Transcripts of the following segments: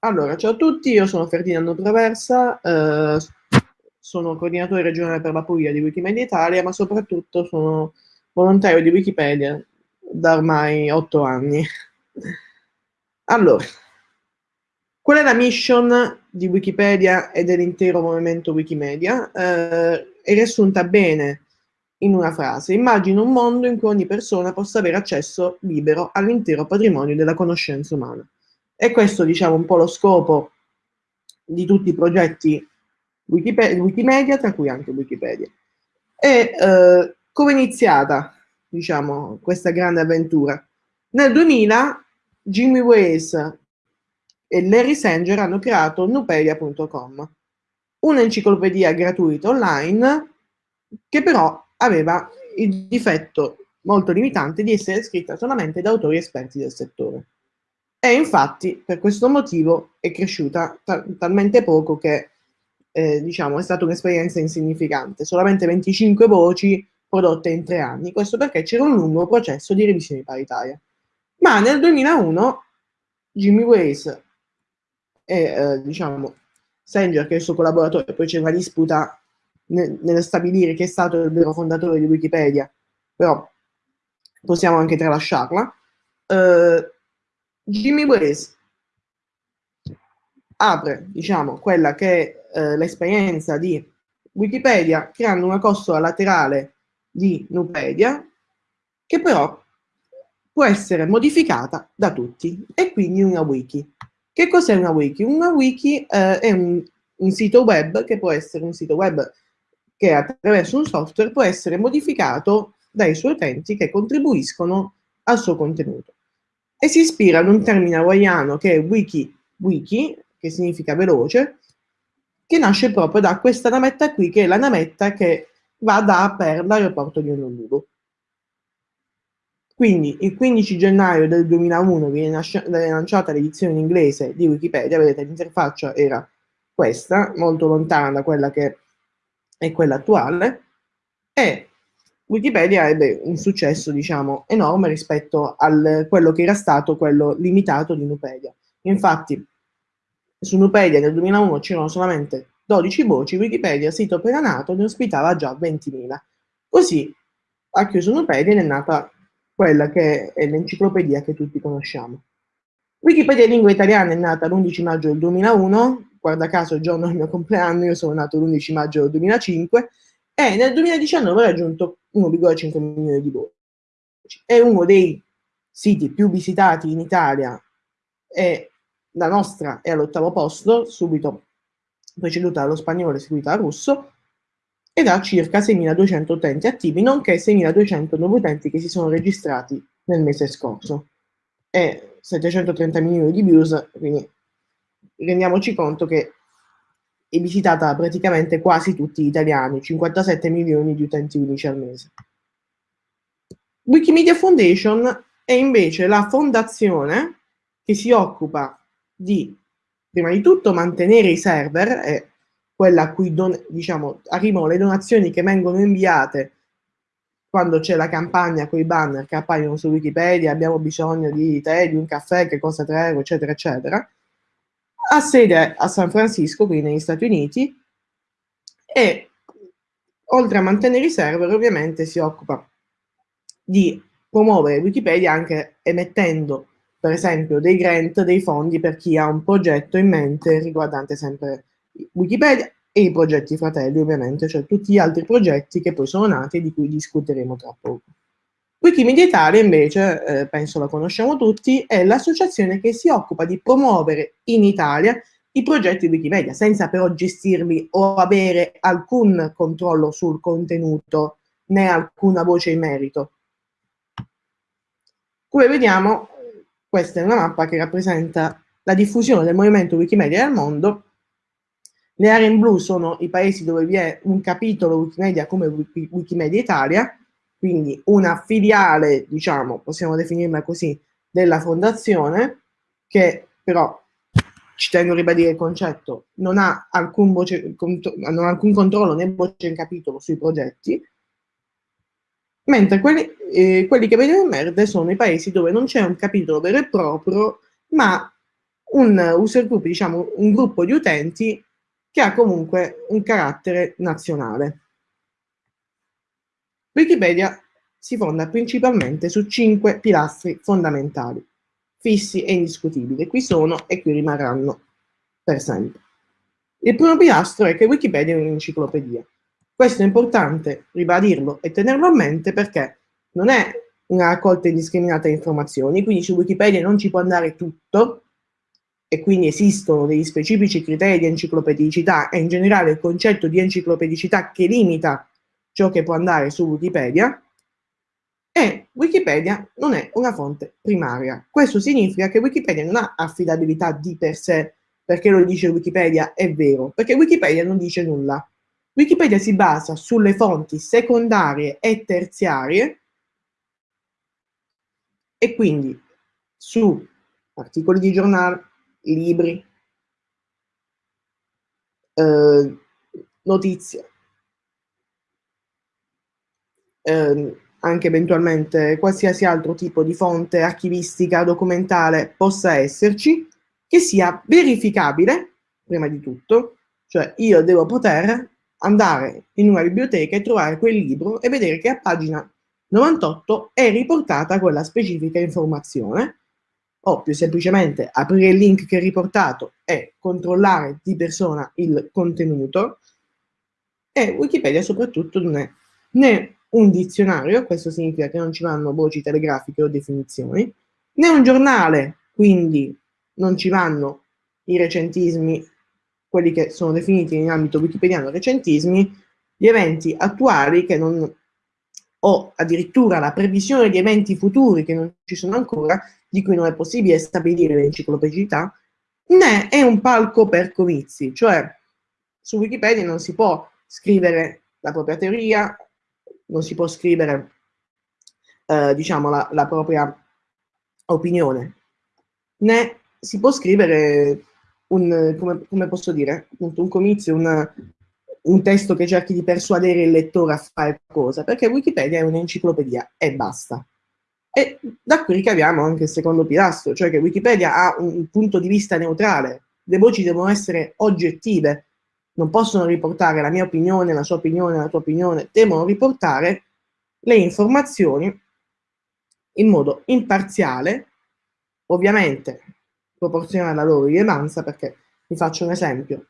Allora, ciao a tutti, io sono Ferdinando Traversa, eh, sono coordinatore regionale per la Puglia di Wikimedia Italia, ma soprattutto sono volontario di Wikipedia da ormai otto anni. Allora, qual è la mission di Wikipedia e dell'intero movimento Wikimedia? Eh, è riassunta bene in una frase. Immagino un mondo in cui ogni persona possa avere accesso libero all'intero patrimonio della conoscenza umana. E questo, diciamo, un po' lo scopo di tutti i progetti Wikipedia, Wikimedia, tra cui anche Wikipedia. E eh, come è iniziata, diciamo, questa grande avventura? Nel 2000 Jimmy Wales e Larry Sanger hanno creato nupedia.com, un'enciclopedia gratuita online che però aveva il difetto molto limitante di essere scritta solamente da autori esperti del settore. E infatti per questo motivo è cresciuta ta talmente poco che eh, diciamo, è stata un'esperienza insignificante, solamente 25 voci prodotte in tre anni, questo perché c'era un lungo processo di revisione paritaria. Ma nel 2001 Jimmy Wales e eh, diciamo Sanger, che è il suo collaboratore, poi c'è una disputa nel, nel stabilire chi è stato il vero fondatore di Wikipedia, però possiamo anche tralasciarla. Uh, Jimmy Wales apre, diciamo, quella che è uh, l'esperienza di Wikipedia creando una costola laterale di Nupedia che però può essere modificata da tutti e quindi una wiki. Che cos'è una wiki? Una wiki uh, è un, un sito web che può essere un sito web che attraverso un software può essere modificato dai suoi utenti che contribuiscono al suo contenuto. E si ispira ad un termine hawaiano che è wiki, wiki, che significa veloce, che nasce proprio da questa navetta qui, che è la navetta che va da per l'aeroporto di Honolulu. Quindi il 15 gennaio del 2001 viene lanciata l'edizione in inglese di Wikipedia, vedete l'interfaccia era questa, molto lontana da quella che è quella attuale, e Wikipedia ebbe un successo, diciamo, enorme rispetto a quello che era stato quello limitato di Nupedia. Infatti, su Nupedia nel 2001 c'erano solamente 12 voci, Wikipedia, sito appena nato, ne ospitava già 20.000. Così ha chiuso Nupedia ed è nata quella che è l'enciclopedia che tutti conosciamo. Wikipedia in lingua italiana è nata l'11 maggio del 2001, guarda caso il giorno del mio compleanno, io sono nato l'11 maggio del 2005, e nel 2019 ha raggiunto 1,5 milioni di voci. È uno dei siti più visitati in Italia e la nostra è all'ottavo posto, subito preceduta dallo spagnolo e seguita dal russo, ed ha circa 6.200 utenti attivi, nonché 6.200 nuovi utenti che si sono registrati nel mese scorso. E 730 milioni di views, quindi rendiamoci conto che è visitata praticamente quasi tutti gli italiani, 57 milioni di utenti unici al mese. Wikimedia Foundation è invece la fondazione che si occupa di, prima di tutto, mantenere i server, è quella a cui don, diciamo, arrivano le donazioni che vengono inviate quando c'è la campagna con i banner che appaiono su Wikipedia, abbiamo bisogno di te, di un caffè, che costa 3 euro, eccetera, eccetera ha sede a San Francisco, quindi negli Stati Uniti, e oltre a mantenere i server ovviamente si occupa di promuovere Wikipedia anche emettendo per esempio dei grant, dei fondi per chi ha un progetto in mente riguardante sempre Wikipedia e i progetti fratelli ovviamente, cioè tutti gli altri progetti che poi sono nati e di cui discuteremo tra poco. Wikimedia Italia invece, eh, penso la conosciamo tutti, è l'associazione che si occupa di promuovere in Italia i progetti Wikimedia, senza però gestirli o avere alcun controllo sul contenuto né alcuna voce in merito. Come vediamo, questa è una mappa che rappresenta la diffusione del movimento Wikimedia nel mondo. Le aree in blu sono i paesi dove vi è un capitolo Wikimedia come Wikimedia Italia, quindi una filiale, diciamo, possiamo definirla così, della fondazione, che però, ci tengo a ribadire il concetto, non ha alcun, voce, non ha alcun controllo né voce in capitolo sui progetti, mentre quelli, eh, quelli che vedono in verde sono i paesi dove non c'è un capitolo vero e proprio, ma un user group, diciamo un gruppo di utenti che ha comunque un carattere nazionale. Wikipedia si fonda principalmente su cinque pilastri fondamentali, fissi e indiscutibili. Qui sono e qui rimarranno per sempre. Il primo pilastro è che Wikipedia è un'enciclopedia. Questo è importante ribadirlo e tenerlo a mente perché non è una raccolta indiscriminata di informazioni, quindi su Wikipedia non ci può andare tutto, e quindi esistono degli specifici criteri di enciclopedicità e in generale il concetto di enciclopedicità che limita ciò che può andare su Wikipedia, e Wikipedia non è una fonte primaria. Questo significa che Wikipedia non ha affidabilità di per sé, perché lo dice Wikipedia è vero, perché Wikipedia non dice nulla. Wikipedia si basa sulle fonti secondarie e terziarie e quindi su articoli di giornale, libri, eh, notizie, eh, anche eventualmente qualsiasi altro tipo di fonte archivistica, documentale possa esserci, che sia verificabile, prima di tutto, cioè io devo poter andare in una biblioteca e trovare quel libro e vedere che a pagina 98 è riportata quella specifica informazione. O più semplicemente aprire il link che è riportato e controllare di persona il contenuto. E Wikipedia soprattutto non è né un dizionario, questo significa che non ci vanno voci telegrafiche o definizioni, né un giornale, quindi non ci vanno i recentismi, quelli che sono definiti in ambito wikipediano recentismi, gli eventi attuali che non, o addirittura la previsione di eventi futuri che non ci sono ancora, di cui non è possibile stabilire l'enciclopedicità, né è un palco per comizi, cioè su Wikipedia non si può scrivere la propria teoria, non si può scrivere eh, diciamo la, la, propria opinione, né si può scrivere un, come, come posso dire, un comizio, un, un testo che cerchi di persuadere il lettore a fare cosa, perché Wikipedia è un'enciclopedia e basta. E da qui ricaviamo anche il secondo pilastro, cioè che Wikipedia ha un punto di vista neutrale, le voci devono essere oggettive, non possono riportare la mia opinione, la sua opinione, la tua opinione, devono riportare le informazioni in modo imparziale, ovviamente proporzionale alla loro rilevanza, perché vi faccio un esempio.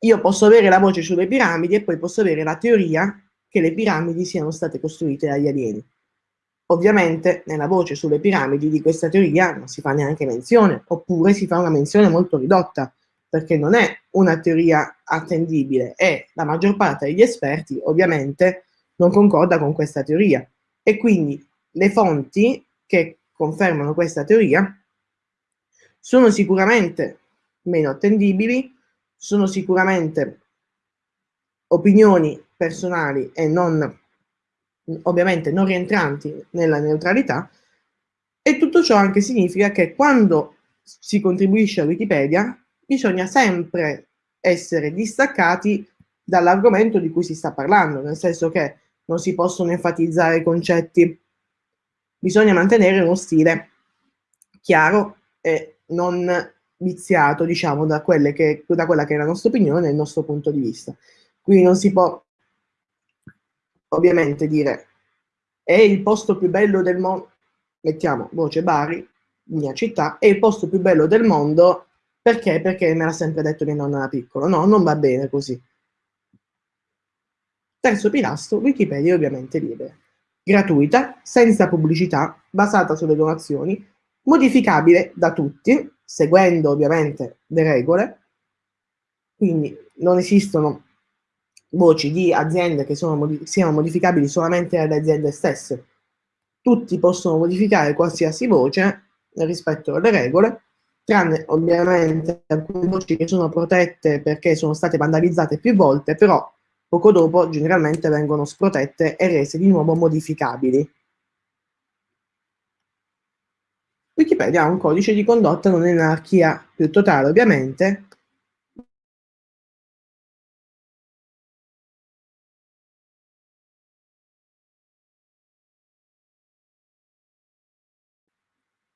Io posso avere la voce sulle piramidi e poi posso avere la teoria che le piramidi siano state costruite dagli alieni. Ovviamente nella voce sulle piramidi di questa teoria non si fa neanche menzione, oppure si fa una menzione molto ridotta, perché non è una teoria attendibile e la maggior parte degli esperti ovviamente non concorda con questa teoria. E quindi le fonti che confermano questa teoria sono sicuramente meno attendibili, sono sicuramente opinioni personali e non ovviamente non rientranti nella neutralità, e tutto ciò anche significa che quando si contribuisce a Wikipedia bisogna sempre essere distaccati dall'argomento di cui si sta parlando, nel senso che non si possono enfatizzare i concetti, bisogna mantenere uno stile chiaro e non viziato, diciamo, da, che, da quella che è la nostra opinione e il nostro punto di vista. Quindi non si può ovviamente dire è il posto più bello del mondo, mettiamo voce Bari, mia città, è il posto più bello del mondo, perché? Perché me l'ha sempre detto mia nonna da piccolo. No, non va bene così. Terzo pilastro, Wikipedia è ovviamente libera. Gratuita, senza pubblicità, basata sulle donazioni, modificabile da tutti, seguendo ovviamente le regole, quindi non esistono voci di aziende che sono, siano modificabili solamente dalle aziende stesse. Tutti possono modificare qualsiasi voce rispetto alle regole, tranne ovviamente alcune voci che sono protette perché sono state vandalizzate più volte, però poco dopo generalmente vengono sprotette e rese di nuovo modificabili. Wikipedia ha un codice di condotta non in anarchia più totale ovviamente,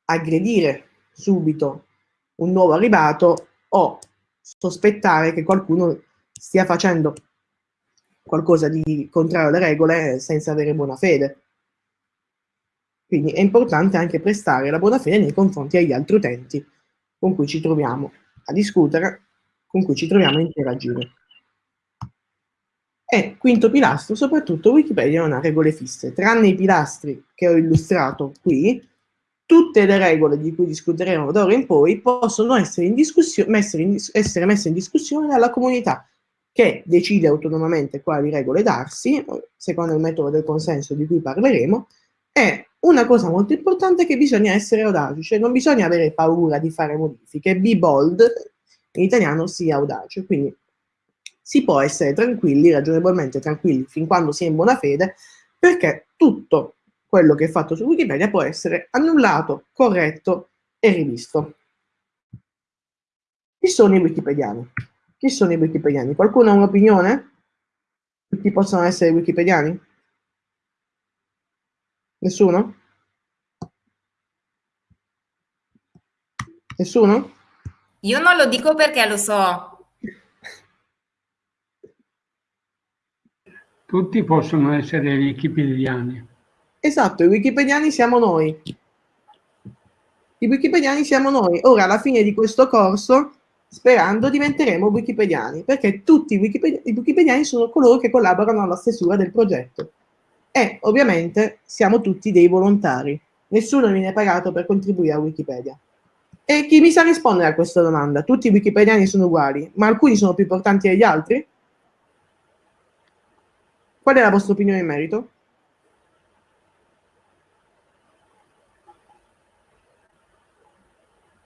aggredire subito un nuovo arrivato o sospettare che qualcuno stia facendo qualcosa di contrario alle regole senza avere buona fede. Quindi è importante anche prestare la buona fede nei confronti agli altri utenti con cui ci troviamo a discutere, con cui ci troviamo a interagire. E quinto pilastro, soprattutto Wikipedia non ha regole fisse, tranne i pilastri che ho illustrato qui, tutte le regole di cui discuteremo d'ora in poi possono essere, in messe in, essere messe in discussione dalla comunità, che decide autonomamente quali regole darsi, secondo il metodo del consenso di cui parleremo, e una cosa molto importante è che bisogna essere audaci, cioè non bisogna avere paura di fare modifiche, be bold, in italiano sia audace, quindi si può essere tranquilli, ragionevolmente tranquilli, fin quando si è in buona fede, perché tutto quello che è fatto su Wikipedia può essere annullato, corretto e rivisto. Chi sono i wikipediani? Chi sono i wikipediani? Qualcuno ha un'opinione? Chi possono essere wikipediani? Nessuno? Nessuno? Io non lo dico perché lo so. Tutti possono essere wikipediani. Esatto, i wikipediani siamo noi. I wikipediani siamo noi. Ora, alla fine di questo corso, sperando, diventeremo wikipediani, perché tutti i, wikipedi i wikipediani sono coloro che collaborano alla stesura del progetto. E, ovviamente, siamo tutti dei volontari. Nessuno viene pagato per contribuire a Wikipedia. E chi mi sa rispondere a questa domanda? Tutti i wikipediani sono uguali, ma alcuni sono più importanti degli altri? Qual è la vostra opinione in merito?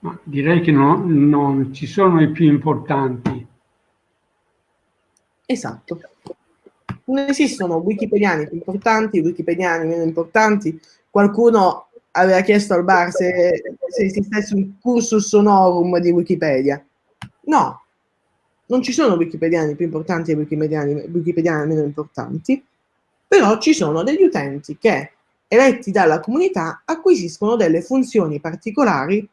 Ma direi che no, non ci sono i più importanti. Esatto. Non esistono wikipediani più importanti, wikipediani meno importanti. Qualcuno aveva chiesto al bar se, se esistesse un cursus honorum di Wikipedia. No, non ci sono wikipediani più importanti e wikipediani, wikipediani meno importanti, però ci sono degli utenti che, eletti dalla comunità, acquisiscono delle funzioni particolari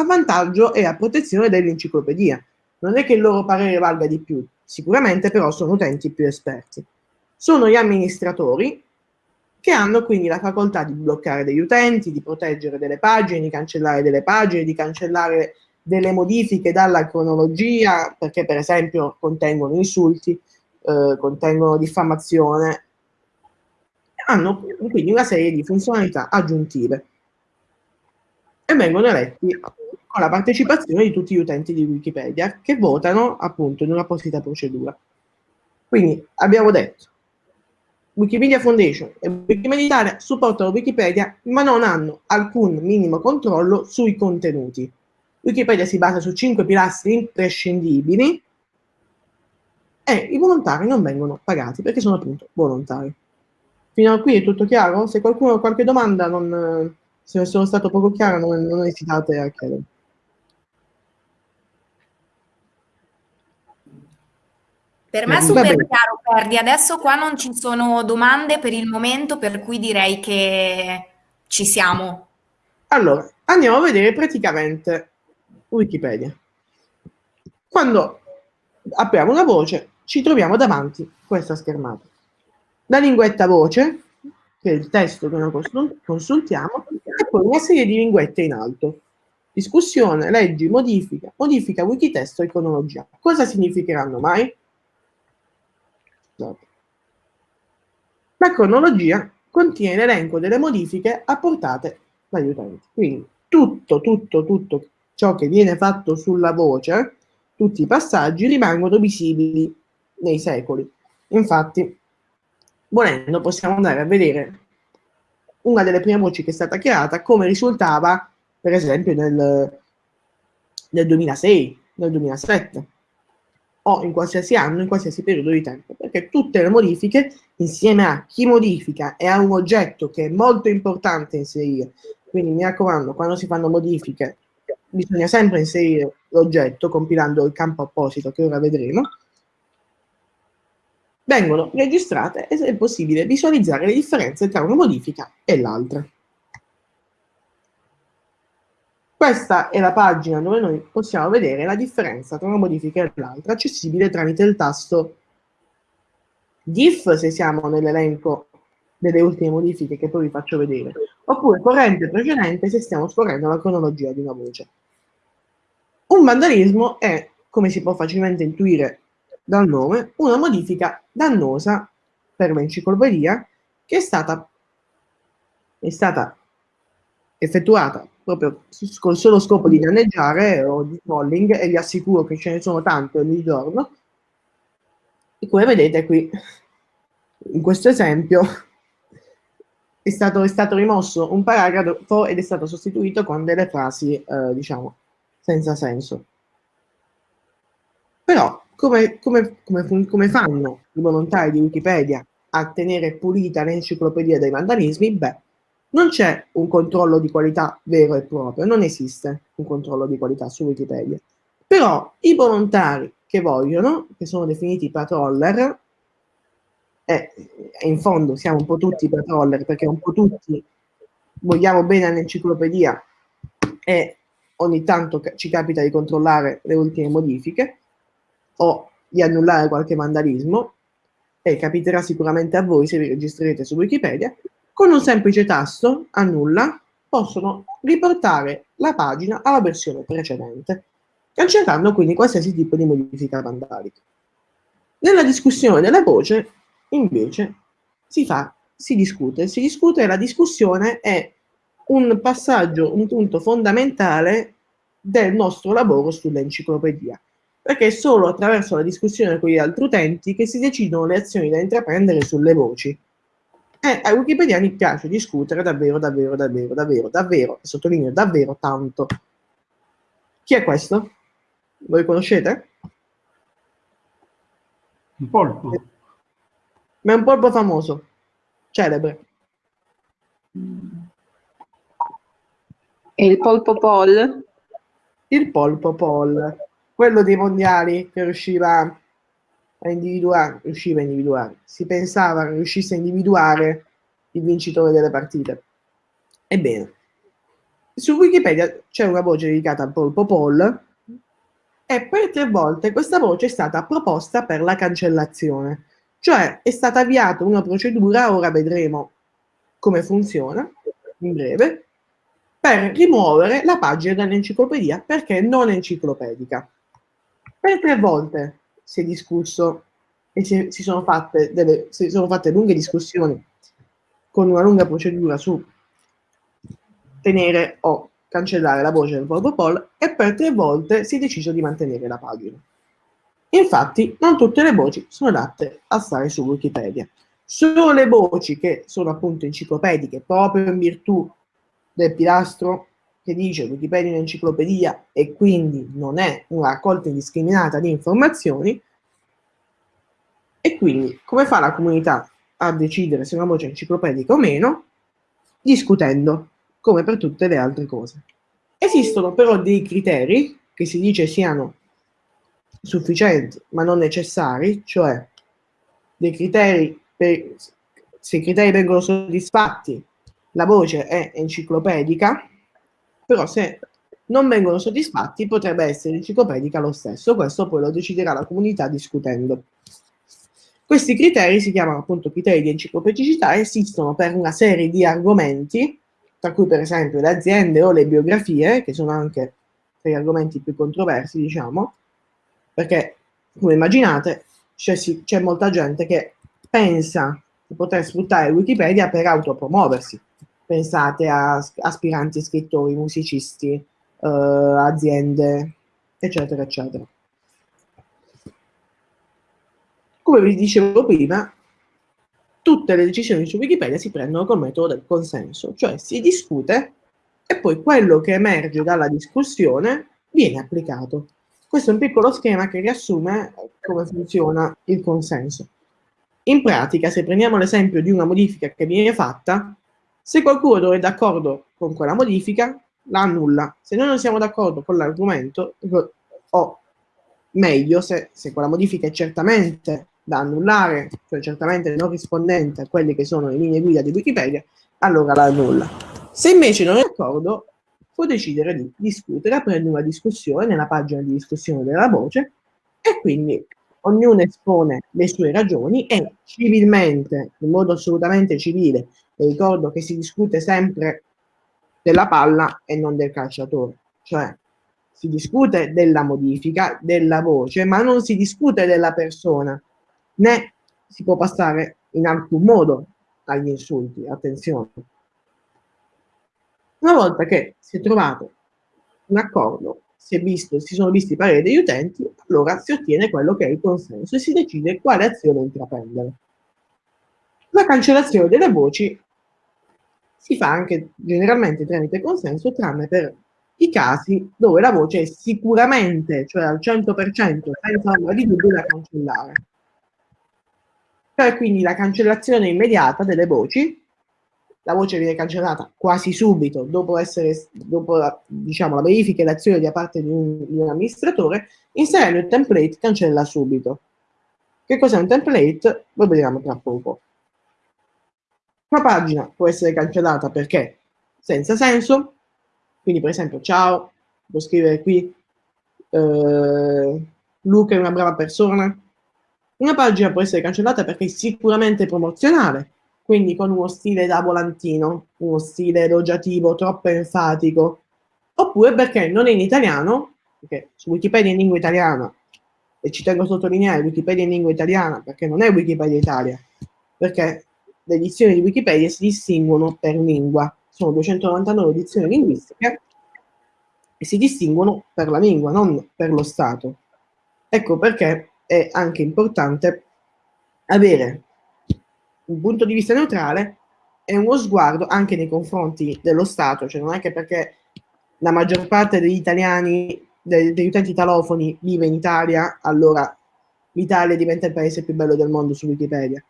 a vantaggio e a protezione dell'enciclopedia. Non è che il loro parere valga di più, sicuramente però sono utenti più esperti. Sono gli amministratori che hanno quindi la facoltà di bloccare degli utenti, di proteggere delle pagine, di cancellare delle pagine, di cancellare delle modifiche dalla cronologia, perché per esempio contengono insulti, eh, contengono diffamazione, hanno quindi una serie di funzionalità aggiuntive e vengono eletti con la partecipazione di tutti gli utenti di Wikipedia che votano appunto in un'apposita procedura. Quindi abbiamo detto Wikimedia Foundation e Wikimedia Italia supportano Wikipedia ma non hanno alcun minimo controllo sui contenuti. Wikipedia si basa su cinque pilastri imprescindibili e i volontari non vengono pagati perché sono appunto volontari. Fino a qui è tutto chiaro? Se qualcuno ha qualche domanda, non, se sono stato poco chiaro, non, non esitate a chiedere. Per me è super chiaro, Perdi. Adesso qua non ci sono domande per il momento, per cui direi che ci siamo. Allora, andiamo a vedere praticamente Wikipedia. Quando apriamo una voce, ci troviamo davanti questa schermata. La linguetta voce, che è il testo che noi consultiamo, e poi una serie di linguette in alto. Discussione, leggi, modifica, modifica, wikitesto e cronologia. Cosa significheranno mai? La cronologia contiene l'elenco delle modifiche apportate dagli utenti. Quindi tutto, tutto, tutto ciò che viene fatto sulla voce, tutti i passaggi rimangono visibili nei secoli. Infatti, volendo possiamo andare a vedere una delle prime voci che è stata creata come risultava per esempio nel, nel 2006, nel 2007 o in qualsiasi anno, in qualsiasi periodo di tempo, perché tutte le modifiche insieme a chi modifica e a un oggetto che è molto importante inserire, quindi mi raccomando, quando si fanno modifiche bisogna sempre inserire l'oggetto compilando il campo apposito che ora vedremo, vengono registrate ed è possibile visualizzare le differenze tra una modifica e l'altra. Questa è la pagina dove noi possiamo vedere la differenza tra una modifica e l'altra, accessibile tramite il tasto diff se siamo nell'elenco delle ultime modifiche che poi vi faccio vedere, oppure corrente precedente se stiamo scorrendo la cronologia di una voce. Un vandalismo è, come si può facilmente intuire dal nome, una modifica dannosa per l'enciclopedia che è stata, è stata effettuata proprio col solo scopo di danneggiare o di trolling e vi assicuro che ce ne sono tante ogni giorno e come vedete qui in questo esempio è stato, è stato rimosso un paragrafo ed è stato sostituito con delle frasi eh, diciamo senza senso però come, come, come, come fanno i volontari di Wikipedia a tenere pulita l'enciclopedia dei vandalismi? Beh, non c'è un controllo di qualità vero e proprio, non esiste un controllo di qualità su Wikipedia. Però i volontari che vogliono, che sono definiti patroller, e in fondo siamo un po' tutti patroller perché un po' tutti vogliamo bene all'enciclopedia e ogni tanto ci capita di controllare le ultime modifiche o di annullare qualche vandalismo, e capiterà sicuramente a voi se vi registrerete su Wikipedia, con un semplice tasto, annulla, possono riportare la pagina alla versione precedente, cancellando quindi qualsiasi tipo di modifica vandalica. Nella discussione della voce, invece, si fa, si discute. Si discute, la discussione è un passaggio, un punto fondamentale del nostro lavoro sull'enciclopedia, perché è solo attraverso la discussione con gli altri utenti che si decidono le azioni da intraprendere sulle voci. E ai wikipediani piace discutere davvero, davvero, davvero, davvero, davvero, e sottolineo davvero tanto. Chi è questo? Voi conoscete? Un polpo. Ma è un polpo famoso, celebre. E il polpo Paul? Il polpo Paul, quello dei mondiali che riusciva a individuare, riusciva a individuare, si pensava riuscisse a individuare il vincitore delle partite. Ebbene, su Wikipedia c'è una voce dedicata polpo Paul e per tre volte questa voce è stata proposta per la cancellazione, cioè è stata avviata una procedura, ora vedremo come funziona in breve, per rimuovere la pagina dall'enciclopedia perché non enciclopedica. Per tre volte si è discusso e si, si, sono fatte delle, si sono fatte lunghe discussioni con una lunga procedura su tenere o cancellare la voce del Volvo Poll e per tre volte si è deciso di mantenere la pagina. Infatti, non tutte le voci sono adatte a stare su Wikipedia. Solo le voci che sono appunto enciclopediche, proprio in virtù del pilastro che dice Wikipedia è un'enciclopedia e quindi non è una raccolta indiscriminata di informazioni, e quindi come fa la comunità a decidere se una voce è enciclopedica o meno? Discutendo, come per tutte le altre cose. Esistono però dei criteri che si dice siano sufficienti ma non necessari, cioè dei criteri per, se i criteri vengono soddisfatti, la voce è enciclopedica, però se non vengono soddisfatti potrebbe essere enciclopedica lo stesso, questo poi lo deciderà la comunità discutendo. Questi criteri si chiamano appunto criteri di enciclopedicità. E esistono per una serie di argomenti, tra cui per esempio le aziende o le biografie, che sono anche tra gli argomenti più controversi, diciamo, perché come immaginate c'è molta gente che pensa di poter sfruttare Wikipedia per autopromuoversi, pensate a aspiranti scrittori, musicisti, eh, aziende, eccetera, eccetera. Come vi dicevo prima, tutte le decisioni su Wikipedia si prendono col metodo del consenso, cioè si discute e poi quello che emerge dalla discussione viene applicato. Questo è un piccolo schema che riassume come funziona il consenso. In pratica, se prendiamo l'esempio di una modifica che viene fatta, se qualcuno non è d'accordo con quella modifica, la annulla. Se noi non siamo d'accordo con l'argomento, o meglio, se, se quella modifica è certamente da annullare, cioè certamente non rispondente a quelle che sono le linee guida di Wikipedia, allora la annulla. Se invece non è d'accordo, può decidere di discutere, aprendo una discussione nella pagina di discussione della voce e quindi ognuno espone le sue ragioni e civilmente, in modo assolutamente civile, e ricordo che si discute sempre della palla e non del calciatore, cioè si discute della modifica della voce, ma non si discute della persona, né si può passare in alcun modo agli insulti, attenzione. Una volta che si è trovato un accordo, si, è visto, si sono visti i pareri degli utenti, allora si ottiene quello che è il consenso e si decide quale azione intraprendere. La cancellazione delle voci si fa anche generalmente tramite consenso, tranne per i casi dove la voce è sicuramente, cioè al 100%, senza ombra di dubbio da cancellare. Cioè quindi la cancellazione immediata delle voci la voce viene cancellata quasi subito dopo, essere, dopo la, diciamo, la verifica e l'azione da parte di un, di un amministratore, inserendo il template cancella subito. Che cos'è un template? Lo vediamo tra poco. Una pagina può essere cancellata perché? Senza senso, quindi per esempio ciao, devo scrivere qui eh, Luca è una brava persona. Una pagina può essere cancellata perché è sicuramente promozionale, quindi con uno stile da volantino, uno stile elogiativo troppo enfatico, oppure perché non è in italiano, perché su Wikipedia in lingua italiana, e ci tengo a sottolineare Wikipedia in lingua italiana perché non è Wikipedia Italia, perché le edizioni di Wikipedia si distinguono per lingua, sono 299 edizioni linguistiche e si distinguono per la lingua, non per lo Stato. Ecco perché è anche importante avere un punto di vista neutrale e uno sguardo anche nei confronti dello Stato, cioè non è che perché la maggior parte degli italiani, degli utenti italofoni vive in Italia, allora l'Italia diventa il paese più bello del mondo su Wikipedia.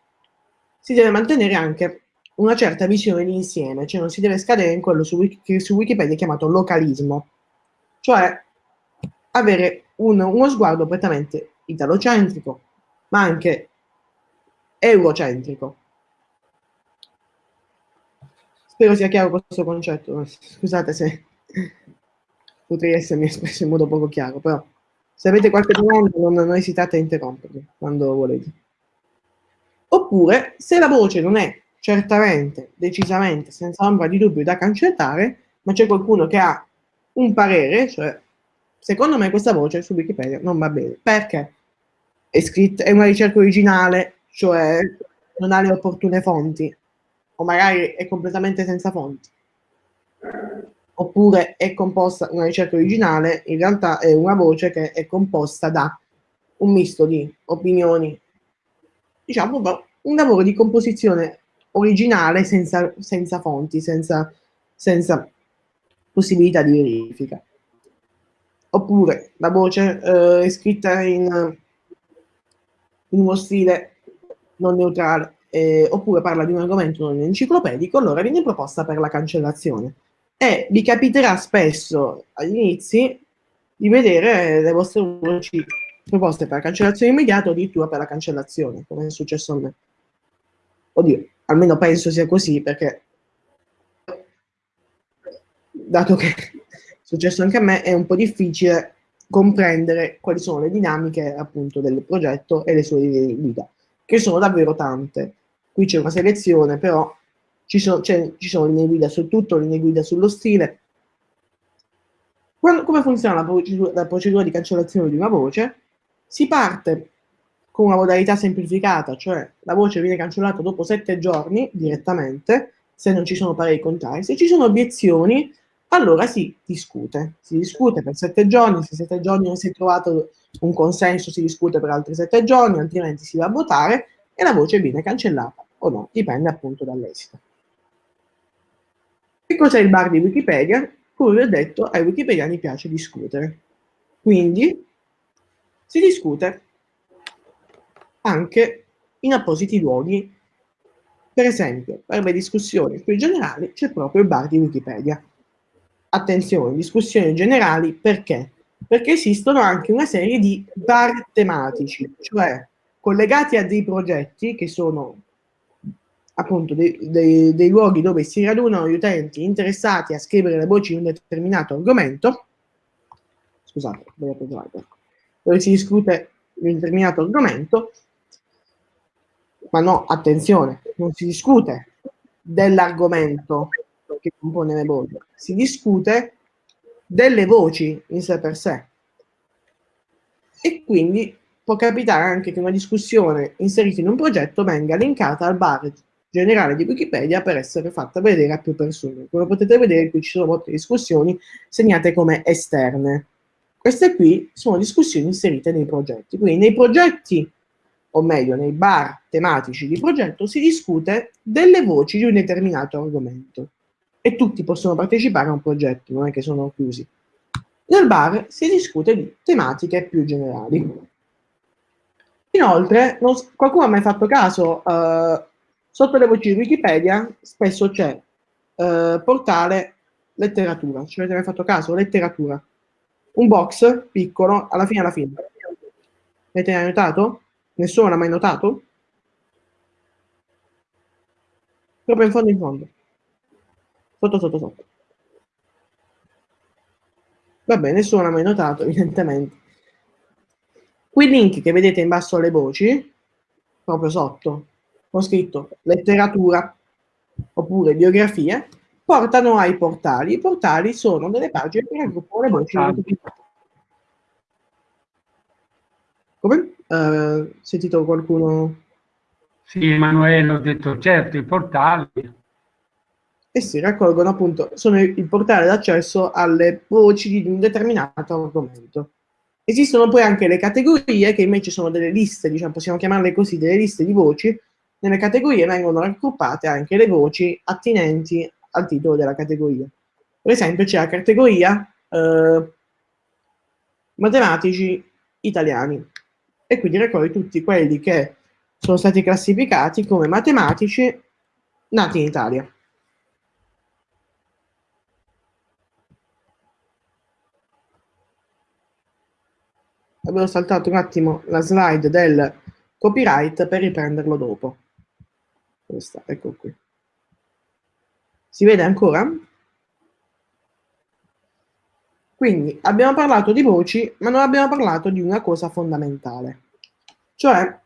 Si deve mantenere anche una certa visione di insieme, cioè non si deve scadere in quello su, che su Wikipedia è chiamato localismo, cioè avere un, uno sguardo prettamente italocentrico, ma anche eurocentrico. Spero sia chiaro questo concetto. Scusate se potrei essermi espresso in modo poco chiaro, però se avete qualche domanda non, non esitate a interrompermi quando volete. Oppure, se la voce non è certamente, decisamente, senza ombra di dubbio da cancellare, ma c'è qualcuno che ha un parere, cioè, secondo me questa voce su Wikipedia non va bene. Perché? È scritta, è una ricerca originale, cioè non ha le opportune fonti, o magari è completamente senza fonti, oppure è composta, una ricerca originale, in realtà è una voce che è composta da un misto di opinioni, diciamo un lavoro di composizione originale senza, senza fonti, senza, senza possibilità di verifica. Oppure la voce eh, è scritta in, in uno stile non neutrale, eh, oppure parla di un argomento non enciclopedico, allora viene proposta per la cancellazione. E vi capiterà spesso agli inizi di vedere le vostre voci proposte per la cancellazione immediata o addirittura per la cancellazione, come è successo a me. Oddio, almeno penso sia così, perché dato che è successo anche a me, è un po' difficile comprendere quali sono le dinamiche appunto del progetto e le sue linee guida, che sono davvero tante qui c'è una selezione, però ci sono, ci sono linee guida su tutto, linee guida sullo stile. Quando, come funziona la procedura, la procedura di cancellazione di una voce? Si parte con una modalità semplificata, cioè la voce viene cancellata dopo sette giorni direttamente, se non ci sono pareri contrari. Se ci sono obiezioni, allora si discute. Si discute per sette giorni, se sette giorni non si è trovato un consenso si discute per altri sette giorni, altrimenti si va a votare e la voce viene cancellata o no, dipende appunto dall'esito. Che cos'è il bar di Wikipedia? Come vi ho detto, ai wikipediani piace discutere. Quindi si discute anche in appositi luoghi. Per esempio, per le discussioni più generali c'è proprio il bar di Wikipedia. Attenzione, discussioni generali perché? Perché esistono anche una serie di bar tematici, cioè collegati a dei progetti che sono appunto dei, dei, dei, luoghi dove si radunano gli utenti interessati a scrivere le voci di un determinato argomento, scusate, dove si discute di un determinato argomento, ma no, attenzione, non si discute dell'argomento che compone le voci, si discute delle voci in sé per sé. E quindi può capitare anche che una discussione inserita in un progetto venga linkata al bar generale di Wikipedia per essere fatta vedere a più persone. Come potete vedere qui ci sono molte discussioni segnate come esterne. Queste qui sono discussioni inserite nei progetti. Quindi nei progetti, o meglio nei bar tematici di progetto, si discute delle voci di un determinato argomento e tutti possono partecipare a un progetto, non è che sono chiusi. Nel bar si discute di tematiche più generali. Inoltre, non, qualcuno ha mai fatto caso, uh, sotto le voci di Wikipedia spesso c'è uh, portale letteratura. Ci avete mai fatto caso? Letteratura. Un box piccolo, alla fine alla fine. Avete mai notato? Nessuno l'ha mai notato? Proprio in fondo in fondo. Sotto, sotto, sotto. Vabbè, nessuno l'ha mai notato, evidentemente. Quei link che vedete in basso alle voci, proprio sotto, ho scritto letteratura oppure biografie, portano ai portali. I portali sono delle pagine che raggruppano le voci. Come? Uh, sentito qualcuno? Sì, Emanuele, ho detto certo, i portali e si raccolgono appunto, sono il portale d'accesso alle voci di un determinato argomento. Esistono poi anche le categorie che invece sono delle liste, diciamo, possiamo chiamarle così, delle liste di voci. Nelle categorie vengono raggruppate anche le voci attinenti al titolo della categoria. Per esempio c'è la categoria eh, matematici italiani e quindi raccoglie tutti quelli che sono stati classificati come matematici nati in Italia. avevo saltato un attimo la slide del copyright per riprenderlo dopo. Questa, ecco qui. Si vede ancora? Quindi abbiamo parlato di voci, ma non abbiamo parlato di una cosa fondamentale, cioè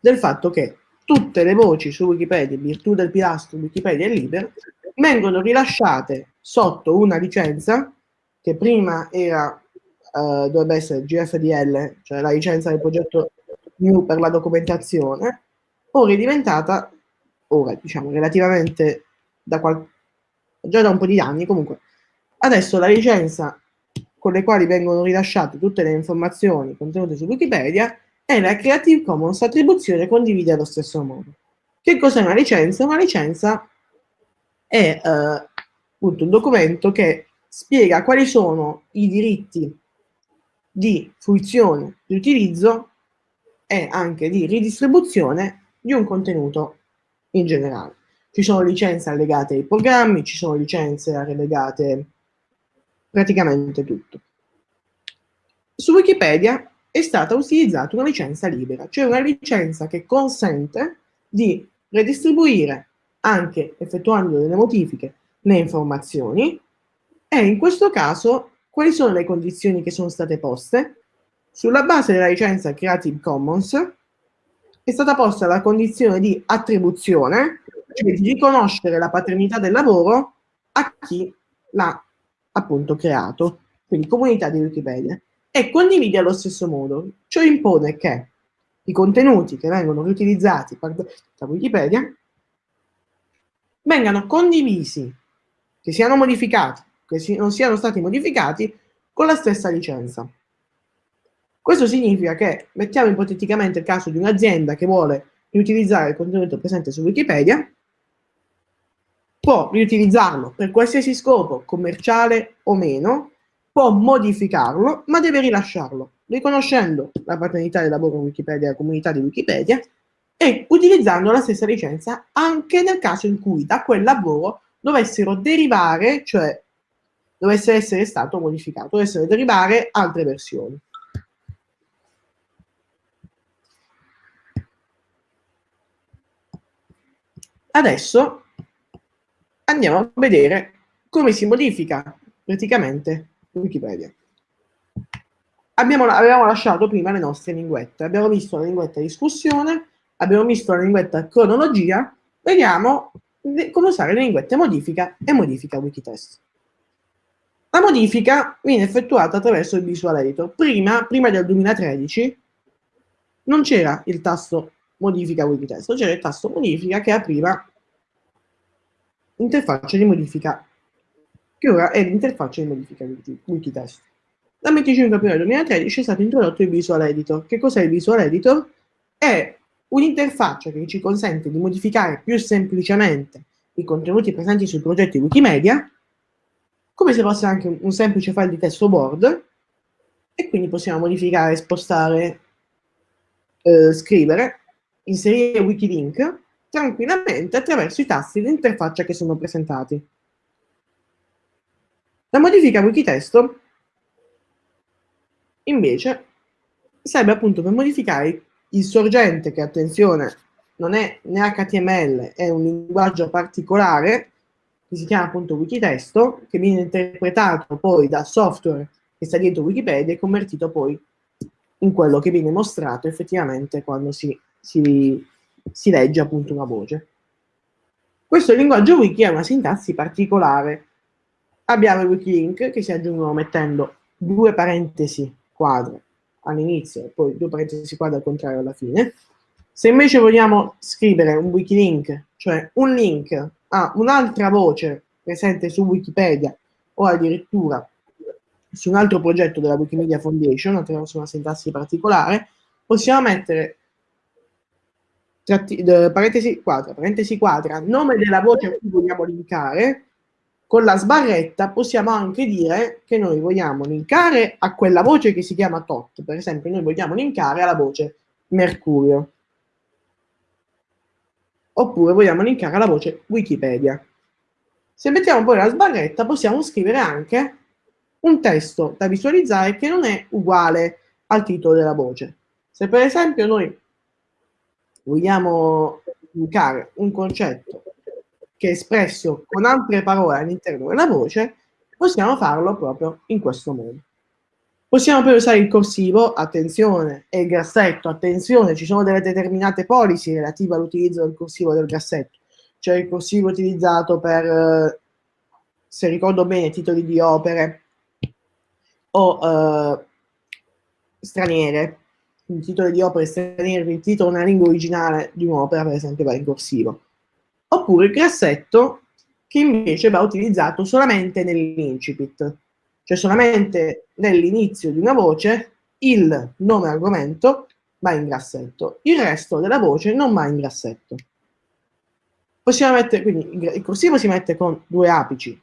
del fatto che tutte le voci su Wikipedia, in virtù del pilastro Wikipedia è libero, vengono rilasciate sotto una licenza che prima era uh, dovrebbe essere GFDL, cioè la licenza del progetto New per la documentazione, ora è diventata, ora diciamo relativamente da qual- già da un po' di anni comunque, adesso la licenza con le quali vengono rilasciate tutte le informazioni contenute su Wikipedia è la Creative Commons attribuzione condivide allo stesso modo. Che cos'è una licenza? Una licenza è eh, appunto un documento che spiega quali sono i diritti di fruizione, di utilizzo e anche di ridistribuzione di un contenuto in generale. Ci sono licenze allegate ai programmi, ci sono licenze allegate praticamente tutto. Su Wikipedia è stata utilizzata una licenza libera, cioè una licenza che consente di redistribuire anche effettuando delle modifiche le informazioni e in questo caso quali sono le condizioni che sono state poste? Sulla base della licenza Creative Commons è stata posta la condizione di attribuzione, cioè di riconoscere la paternità del lavoro a chi l'ha appunto creato, quindi comunità di Wikipedia, e condivide allo stesso modo. Ciò impone che i contenuti che vengono riutilizzati da Wikipedia vengano condivisi, che siano modificati che non siano stati modificati con la stessa licenza. Questo significa che, mettiamo ipoteticamente il caso di un'azienda che vuole riutilizzare il contenuto presente su Wikipedia, può riutilizzarlo per qualsiasi scopo, commerciale o meno, può modificarlo, ma deve rilasciarlo, riconoscendo la paternità del lavoro in Wikipedia, la comunità di Wikipedia, e utilizzando la stessa licenza anche nel caso in cui da quel lavoro dovessero derivare, cioè dovesse essere stato modificato, dovessero derivare altre versioni. Adesso andiamo a vedere come si modifica praticamente Wikipedia. Abbiamo, avevamo lasciato prima le nostre linguette, abbiamo visto la linguetta discussione, abbiamo visto la linguetta cronologia, vediamo come usare le linguette modifica e modifica Wikitest. La modifica viene effettuata attraverso il Visual Editor. Prima, prima del 2013 non c'era il tasto modifica Wikitest, c'era il tasto modifica che apriva l'interfaccia di modifica, che ora è l'interfaccia di modifica Wikitest. Dal 25 aprile 2013 è stato introdotto il Visual Editor. Che cos'è il Visual Editor? È un'interfaccia che ci consente di modificare più semplicemente i contenuti presenti sul progetto Wikimedia, come se fosse anche un semplice file di testo Word, e quindi possiamo modificare, spostare, eh, scrivere, inserire Wikilink tranquillamente attraverso i tasti di interfaccia che sono presentati. La modifica Wikitesto invece serve appunto per modificare il sorgente che, attenzione, non è né HTML, è un linguaggio particolare che si chiama appunto Wikitesto, che viene interpretato poi da software che sta dietro Wikipedia e convertito poi in quello che viene mostrato effettivamente quando si, si, si legge appunto una voce. Questo linguaggio wiki ha una sintassi particolare. Abbiamo i wikilink che si aggiungono mettendo due parentesi quadre all'inizio e poi due parentesi quadre al contrario alla fine. Se invece vogliamo scrivere un wikilink, cioè un link a un'altra voce presente su Wikipedia o addirittura su un altro progetto della Wikimedia Foundation attraverso una sintassi particolare, possiamo mettere tratti, parentesi quadra, parentesi quadra, nome della voce a cui vogliamo linkare con la sbarretta possiamo anche dire che noi vogliamo linkare a quella voce che si chiama tot. Per esempio, noi vogliamo linkare alla voce Mercurio. Oppure vogliamo linkare alla voce Wikipedia. Se mettiamo poi la sbarretta, possiamo scrivere anche un testo da visualizzare che non è uguale al titolo della voce. Se per esempio noi vogliamo linkare un concetto che è espresso con altre parole all'interno della voce, possiamo farlo proprio in questo modo. Possiamo poi usare il corsivo, attenzione, e il grassetto, attenzione, ci sono delle determinate policy relative all'utilizzo del corsivo e del grassetto. C'è il corsivo utilizzato per, eh, se ricordo bene, titoli di opere o eh, straniere, il titolo di opere straniere, il titolo nella lingua originale di un'opera, per esempio, va in corsivo oppure il grassetto che invece va utilizzato solamente nell'incipit, cioè solamente nell'inizio di una voce il nome argomento va in grassetto, il resto della voce non va in grassetto. Possiamo mettere, quindi il corsivo si mette con due apici,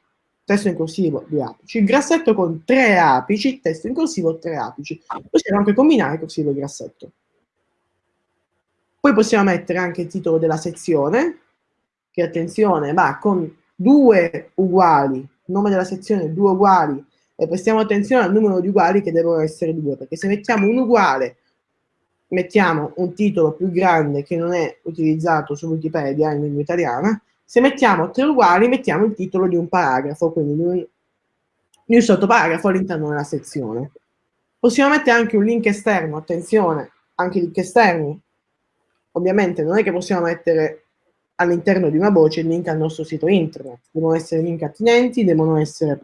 testo in corsivo, due apici, grassetto con tre apici, testo in corsivo, tre apici. Possiamo anche combinare corsivo e grassetto. Poi possiamo mettere anche il titolo della sezione, che attenzione va con due uguali, nome della sezione due uguali, e prestiamo attenzione al numero di uguali che devono essere due, perché se mettiamo un uguale, mettiamo un titolo più grande che non è utilizzato su Wikipedia in lingua italiana, se mettiamo tre uguali mettiamo il titolo di un paragrafo, quindi di un, di un sottoparagrafo all'interno della sezione. Possiamo mettere anche un link esterno, attenzione, anche link esterni. Ovviamente non è che possiamo mettere all'interno di una voce il link al nostro sito internet. Devono essere link attinenti, devono essere,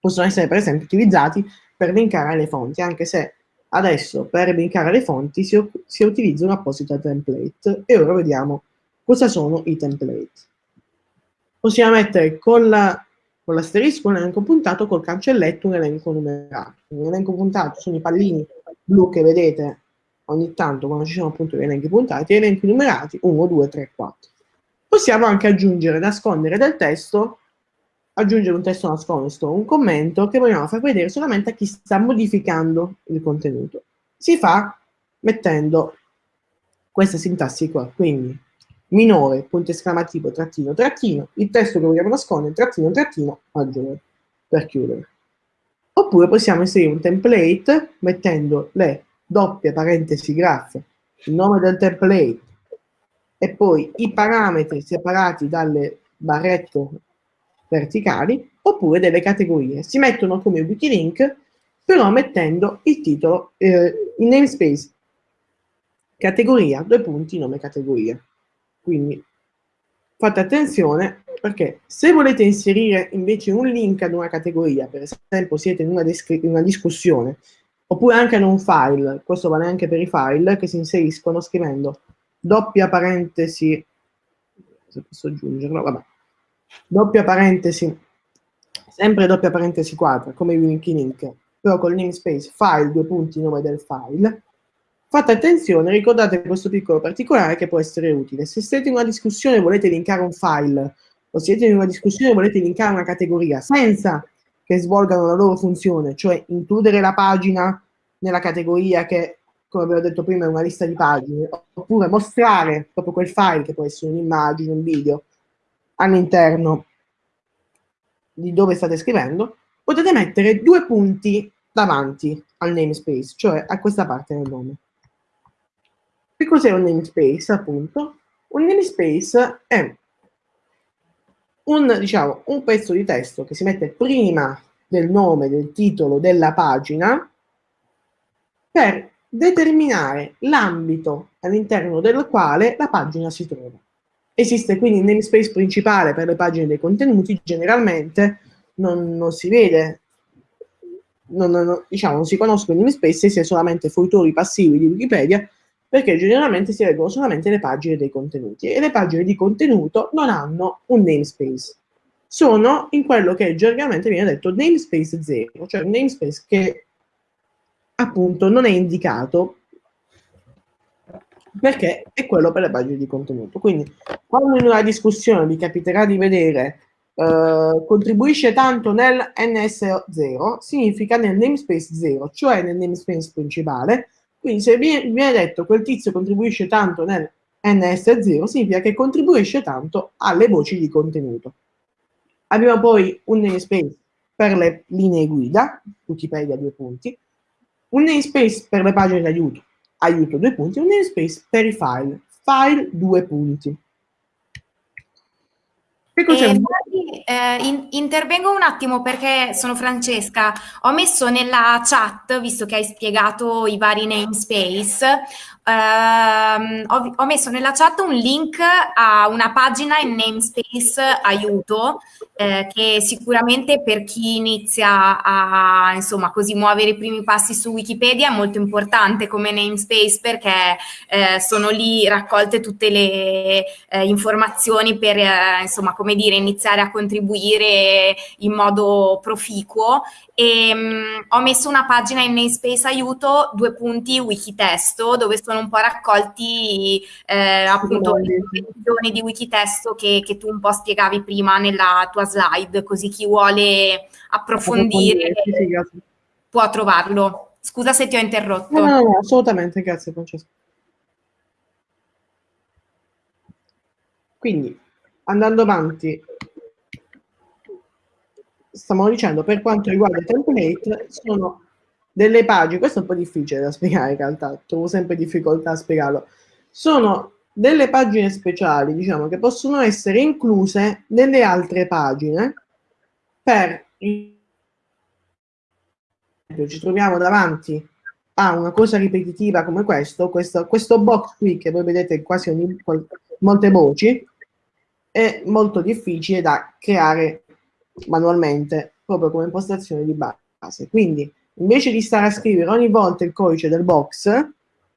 possono essere per esempio utilizzati per linkare le fonti, anche se adesso per linkare le fonti si, si utilizza un apposito template e ora vediamo cosa sono i template. Possiamo mettere con la l'asterisco un elenco puntato, col cancelletto un elenco numerato. Un elenco puntato sono i pallini blu che vedete ogni tanto quando ci sono appunto gli elenchi puntati, e elenchi numerati 1, 2, 3, 4. Possiamo anche aggiungere, nascondere del testo, aggiungere un testo nascosto, un commento che vogliamo far vedere solamente a chi sta modificando il contenuto. Si fa mettendo questa sintassi qua, quindi minore, punto esclamativo, trattino, trattino, il testo che vogliamo nascondere, trattino, trattino, maggiore, per chiudere. Oppure possiamo inserire un template mettendo le doppie parentesi graffe, il nome del template, e poi i parametri separati dalle barrette verticali oppure delle categorie. Si mettono come wikilink però mettendo il titolo, eh, il namespace, categoria, due punti, nome categoria. Quindi fate attenzione perché se volete inserire invece un link ad una categoria, per esempio siete in una, in una discussione, oppure anche in un file, questo vale anche per i file che si inseriscono scrivendo doppia parentesi, se posso aggiungerlo, vabbè, doppia parentesi, sempre doppia parentesi quadra, come link link, però con il namespace file, due punti, nome del file, fate attenzione, ricordate questo piccolo particolare che può essere utile. Se siete in una discussione e volete linkare un file, o siete in una discussione e volete linkare una categoria, senza che svolgano la loro funzione, cioè includere la pagina nella categoria che, come abbiamo detto prima, è una lista di pagine, oppure mostrare proprio quel file, che può essere un'immagine, un video, all'interno di dove state scrivendo, potete mettere due punti davanti al namespace, cioè a questa parte del nome. Che cos'è un namespace, appunto? Un namespace è un, diciamo, un pezzo di testo che si mette prima del nome, del titolo della pagina per determinare l'ambito all'interno del quale la pagina si trova. Esiste quindi il namespace principale per le pagine dei contenuti, generalmente non, non si vede non, non, diciamo, non si conoscono i namespace se solamente fruitori passivi di Wikipedia, perché generalmente si leggono solamente le pagine dei contenuti e le pagine di contenuto non hanno un namespace. Sono in quello che gergalmente viene detto namespace 0, cioè un namespace che appunto non è indicato perché è quello per le pagine di contenuto. Quindi quando in una discussione vi capiterà di vedere eh, contribuisce tanto nel NS0 significa nel namespace 0, cioè nel namespace principale. Quindi se viene, viene detto quel tizio contribuisce tanto nel NS0 significa che contribuisce tanto alle voci di contenuto. Abbiamo poi un namespace per le linee guida, Wikipedia due punti, un namespace per le pagine di aiuto, aiuto due punti, un namespace per i file, file due punti. Che cos'è? Eh, eh, in, intervengo un attimo perché sono Francesca. Ho messo nella chat, visto che hai spiegato i vari namespace, ehm, ho, ho, messo nella chat un link a una pagina in namespace aiuto eh, che sicuramente per chi inizia a insomma così muovere i primi passi su Wikipedia è molto importante come namespace perché eh, sono lì raccolte tutte le eh, informazioni per eh, insomma come dire iniziare a contribuire in modo proficuo e mm, ho messo una pagina in namespace aiuto due punti wikitesto dove sono un po' raccolti eh, appunto le informazioni di wikitesto che, che tu un po' spiegavi prima nella tua slide, così chi vuole approfondire può trovarlo. Scusa se ti ho interrotto. No, no, no, assolutamente, grazie Francesco. Quindi, andando avanti, stiamo dicendo, per quanto riguarda i template, sono delle pagine, questo è un po' difficile da spiegare in realtà, trovo sempre difficoltà a spiegarlo, sono delle pagine speciali, diciamo, che possono essere incluse nelle altre pagine per ci troviamo davanti a una cosa ripetitiva come questo, questo, questo box qui che voi vedete quasi ogni, molte voci, è molto difficile da creare manualmente, proprio come impostazione di base. Quindi, invece di stare a scrivere ogni volta il codice del box,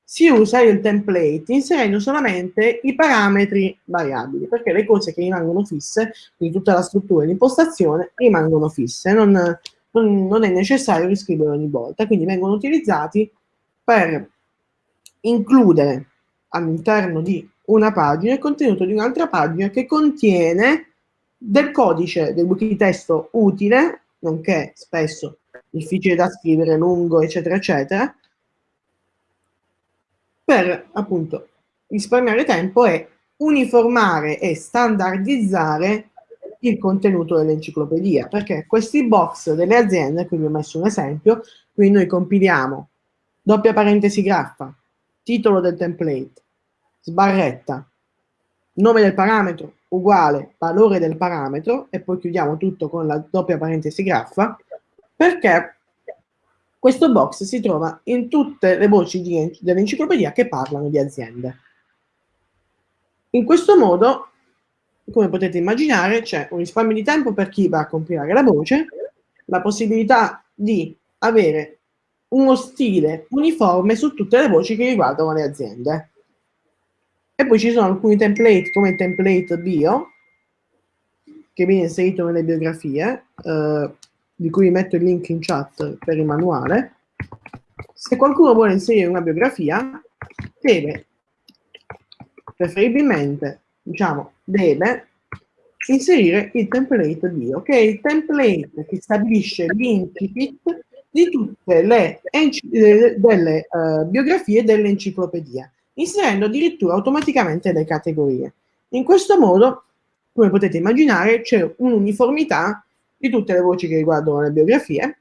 si usa il template inserendo solamente i parametri variabili, perché le cose che rimangono fisse, quindi tutta la struttura di impostazione, rimangono fisse, non, non, non è necessario riscrivere ogni volta, quindi vengono utilizzati per includere all'interno di una pagina il contenuto di un'altra pagina che contiene del codice del wikitesto utile, nonché spesso difficile da scrivere, lungo, eccetera, eccetera, per appunto risparmiare tempo e uniformare e standardizzare il contenuto dell'enciclopedia, perché questi box delle aziende, quindi ho messo un esempio, qui noi compiliamo doppia parentesi graffa, titolo del template, sbarretta, nome del parametro uguale valore del parametro e poi chiudiamo tutto con la doppia parentesi graffa perché questo box si trova in tutte le voci dell'enciclopedia che parlano di aziende. In questo modo, come potete immaginare, c'è un risparmio di tempo per chi va a compilare la voce, la possibilità di avere uno stile uniforme su tutte le voci che riguardano le aziende. E poi ci sono alcuni template, come il template bio, che viene inserito nelle biografie, eh, di cui metto il link in chat per il manuale. Se qualcuno vuole inserire una biografia, deve, preferibilmente, diciamo, deve inserire il template bio, che è il template che stabilisce l'incipit di tutte le eh, delle, uh, biografie dell'enciclopedia inserendo addirittura automaticamente le categorie. In questo modo, come potete immaginare, c'è un'uniformità di tutte le voci che riguardano le biografie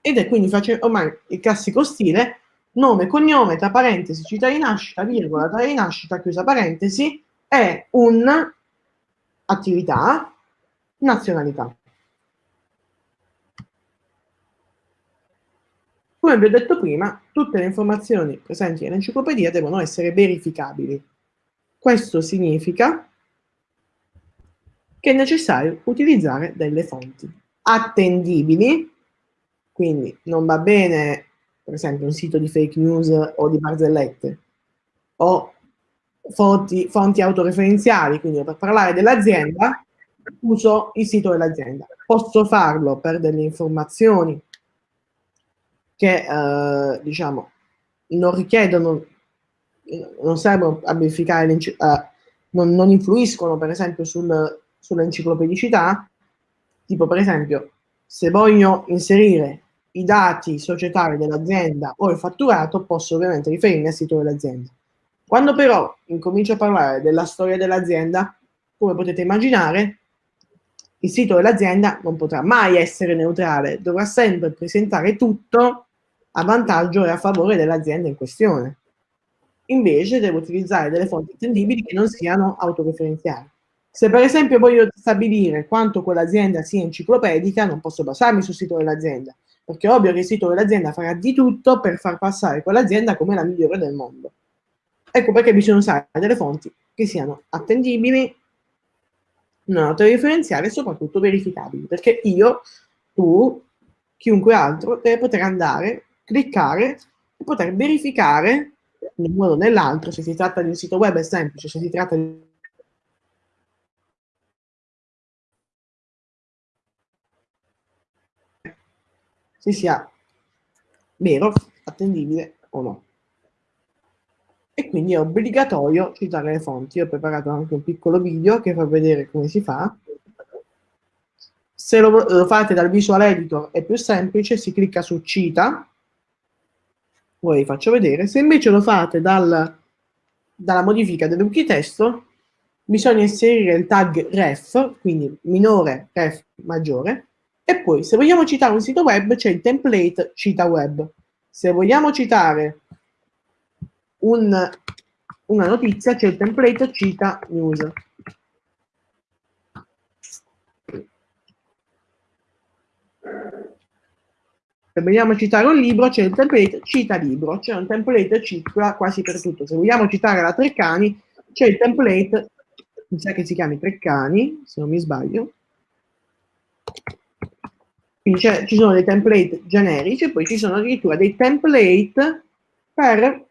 ed è quindi ormai il classico stile nome, cognome, tra parentesi, città di nascita, virgola, data di nascita, chiusa parentesi, è un'attività, nazionalità. Come vi ho detto prima, tutte le informazioni presenti nell'enciclopedia devono essere verificabili. Questo significa che è necessario utilizzare delle fonti attendibili, quindi non va bene per esempio un sito di fake news o di barzellette, o fonti, fonti autoreferenziali, quindi per parlare dell'azienda uso il sito dell'azienda. Posso farlo per delle informazioni che eh, diciamo non richiedono, non servono a verificare, eh, non, non, influiscono per esempio sul, sull'enciclopedicità, tipo per esempio se voglio inserire i dati societari dell'azienda o il fatturato, posso ovviamente riferirmi al sito dell'azienda. Quando però incomincio a parlare della storia dell'azienda, come potete immaginare, il sito dell'azienda non potrà mai essere neutrale, dovrà sempre presentare tutto a vantaggio e a favore dell'azienda in questione. Invece devo utilizzare delle fonti attendibili che non siano autoreferenziali. Se per esempio voglio stabilire quanto quell'azienda sia enciclopedica, non posso basarmi sul sito dell'azienda, perché è ovvio che il sito dell'azienda farà di tutto per far passare quell'azienda come la migliore del mondo. Ecco perché bisogna usare delle fonti che siano attendibili, non autoreferenziali e soprattutto verificabili, perché io, tu, chiunque altro deve poter andare cliccare e poter verificare in un modo o nell'altro, se si tratta di un sito web è semplice, se si tratta di se sia vero, attendibile o no. E quindi è obbligatorio citare le fonti. Io ho preparato anche un piccolo video che fa vedere come si fa. Se lo, lo fate dal visual editor è più semplice, si clicca su cita, poi vi faccio vedere. Se invece lo fate dal, dalla modifica del wiki testo, bisogna inserire il tag ref, quindi minore, ref, maggiore, e poi se vogliamo citare un sito web c'è il template cita web. Se vogliamo citare un, una notizia c'è il template cita news. Se vogliamo citare un libro, c'è il template cita libro, c'è un template cita quasi per tutto. Se vogliamo citare la Treccani, c'è il template, mi sa che si chiami Treccani, se non mi sbaglio. Quindi ci sono dei template generici e poi ci sono addirittura dei template per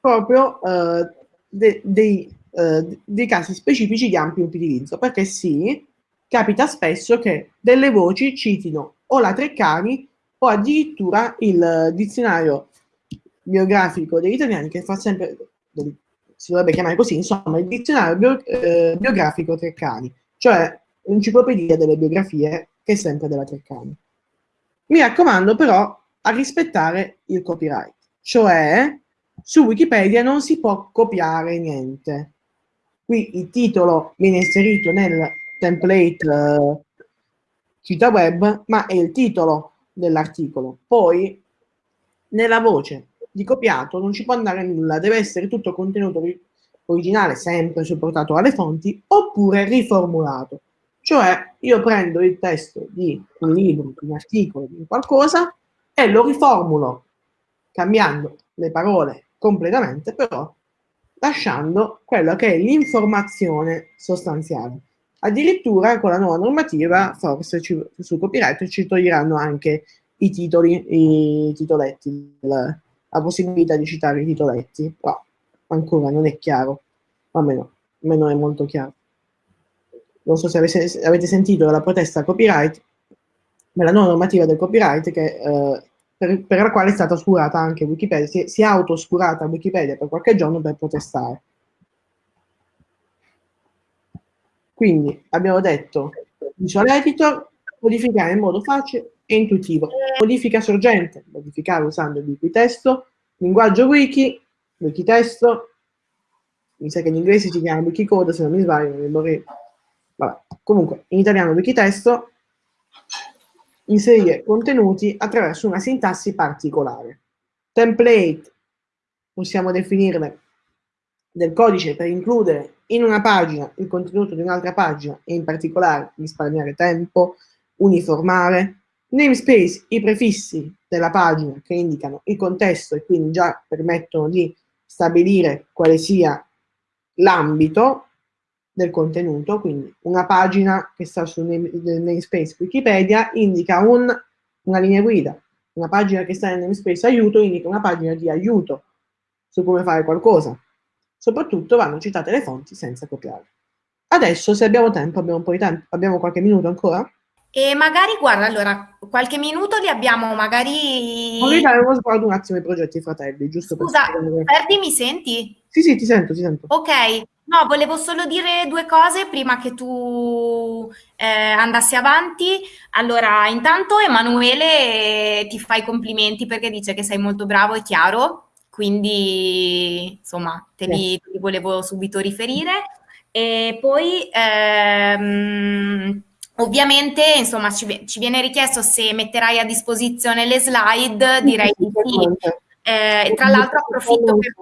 proprio de, dei, uh, dei casi specifici di ampio utilizzo, perché sì, capita spesso che delle voci citino o la Treccani o addirittura il dizionario biografico degli italiani che fa sempre, si dovrebbe chiamare così, insomma, il dizionario bio, eh, biografico Treccani, cioè l'enciclopedia delle biografie che è sempre della Treccani. Mi raccomando però a rispettare il copyright, cioè su Wikipedia non si può copiare niente. Qui il titolo viene inserito nel template uh, cita web, ma è il titolo dell'articolo. Poi nella voce di copiato non ci può andare nulla, deve essere tutto contenuto originale, sempre supportato alle fonti, oppure riformulato. Cioè io prendo il testo di un libro, di un articolo, di qualcosa e lo riformulo, cambiando le parole completamente, però lasciando quella che è l'informazione sostanziale. Addirittura con la nuova normativa, forse ci, su copyright ci toglieranno anche i titoli, i titoletti, la, la possibilità di citare i titoletti, però ancora non è chiaro, almeno, almeno è molto chiaro. Non so se avete, avete sentito la protesta copyright, ma la nuova normativa del copyright che, eh, per, per, la quale è stata oscurata anche Wikipedia, si, si è auto-oscurata Wikipedia per qualche giorno per protestare. Quindi abbiamo detto visual editor, modificare in modo facile e intuitivo. Modifica sorgente, modificare usando il wikitesto, linguaggio wiki, wikitesto, mi sa che in inglese si chiama wikicode, se non mi sbaglio, non mi vorrei... Vabbè. Comunque, in italiano wikitesto, inserire contenuti attraverso una sintassi particolare. Template, possiamo definirle del codice per includere in una pagina il contenuto di un'altra pagina e in particolare risparmiare tempo, uniformare. Namespace, i prefissi della pagina che indicano il contesto e quindi già permettono di stabilire quale sia l'ambito del contenuto, quindi una pagina che sta sul namespace Wikipedia indica un, una linea guida, una pagina che sta nel namespace aiuto indica una pagina di aiuto su come fare qualcosa. Soprattutto vanno citate le fonti senza copiare. Adesso, se abbiamo tempo, abbiamo un po' di tempo, abbiamo qualche minuto ancora? E magari, guarda, allora, qualche minuto li abbiamo magari... Voglio dare uno sguardo un attimo ai progetti fratelli, giusto Scusa, per... Ferdi, mi senti? Sì, sì, ti sento, ti sento. Ok, no, volevo solo dire due cose prima che tu eh, andassi avanti. Allora, intanto Emanuele ti fa i complimenti perché dice che sei molto bravo e chiaro, quindi insomma te li, te li volevo subito riferire. E poi... Ehm, Ovviamente, insomma, ci, ci, viene richiesto se metterai a disposizione le slide, direi di sì. Eh, tra l'altro approfitto per,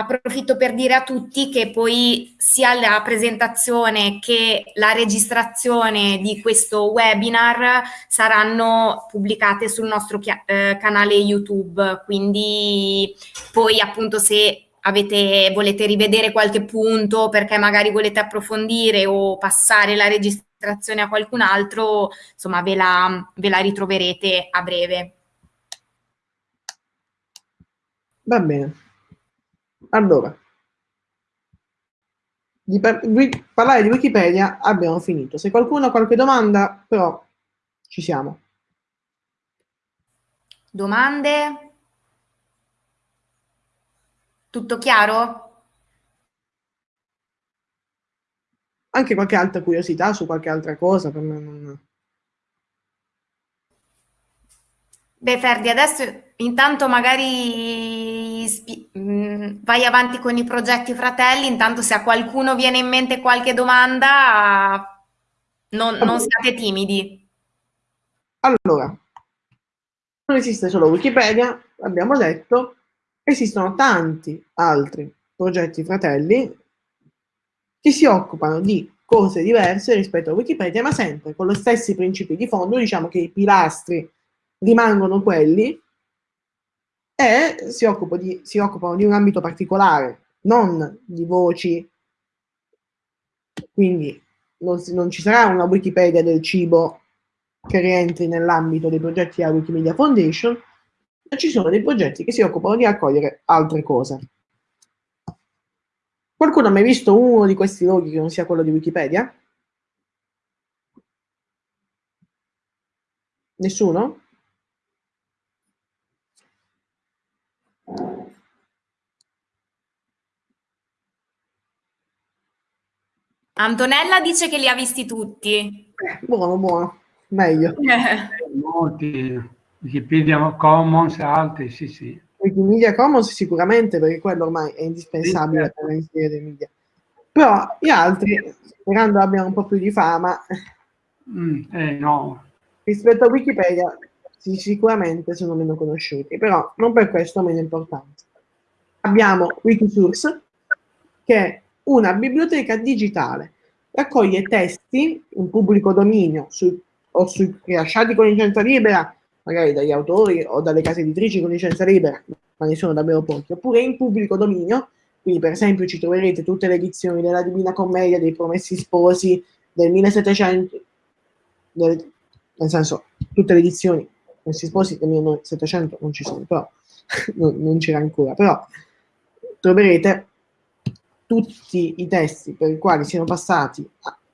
approfitto per dire a tutti che poi sia la presentazione che la registrazione di questo webinar saranno pubblicate sul nostro eh, canale YouTube, quindi poi appunto se avete, volete rivedere qualche punto perché magari volete approfondire o passare la registrazione a qualcun altro, insomma ve la, ve la ritroverete a breve. Va bene. Allora, di par parlare di Wikipedia abbiamo finito. Se qualcuno ha qualche domanda, però ci siamo. Domande? Tutto chiaro? Anche qualche altra curiosità su qualche altra cosa per me non... Beh, Ferdi, adesso intanto magari mm, vai avanti con i progetti fratelli, intanto se a qualcuno viene in mente qualche domanda, non, non siate timidi. Allora, non esiste solo Wikipedia, abbiamo detto, esistono tanti altri progetti fratelli che si occupano di cose diverse rispetto a Wikipedia, ma sempre con gli stessi principi di fondo, diciamo che i pilastri rimangono quelli e si, di, si occupano di un ambito particolare, non di voci, quindi non, non ci sarà una Wikipedia del cibo che rientri nell'ambito dei progetti della Wikimedia Foundation, ma ci sono dei progetti che si occupano di raccogliere altre cose. Qualcuno ha mai visto uno di questi loghi che non sia quello di Wikipedia? Nessuno? Antonella dice che li ha visti tutti. buono, buono, meglio. Molti, Wikipedia Commons e altri, sì, sì. Wikimedia Commons sicuramente, perché quello ormai è indispensabile sì, certo. per inserire dei media. Però gli altri, sperando abbiano un po' più di fama, mm, eh, no. rispetto a Wikipedia, sicuramente sono meno conosciuti, però non per questo meno importanti. Abbiamo Wikisource, che è una biblioteca digitale, raccoglie testi in pubblico dominio su, o su, rilasciati con licenza libera, magari dagli autori o dalle case editrici con licenza libera, ma ne sono davvero pochi, oppure in pubblico dominio, quindi per esempio ci troverete tutte le edizioni della Divina Commedia, dei Promessi Sposi, del 1700, del, nel senso tutte le edizioni, Promessi Sposi del 1700 non ci sono, però non, non c'era ancora, però troverete tutti i testi per i quali siano passati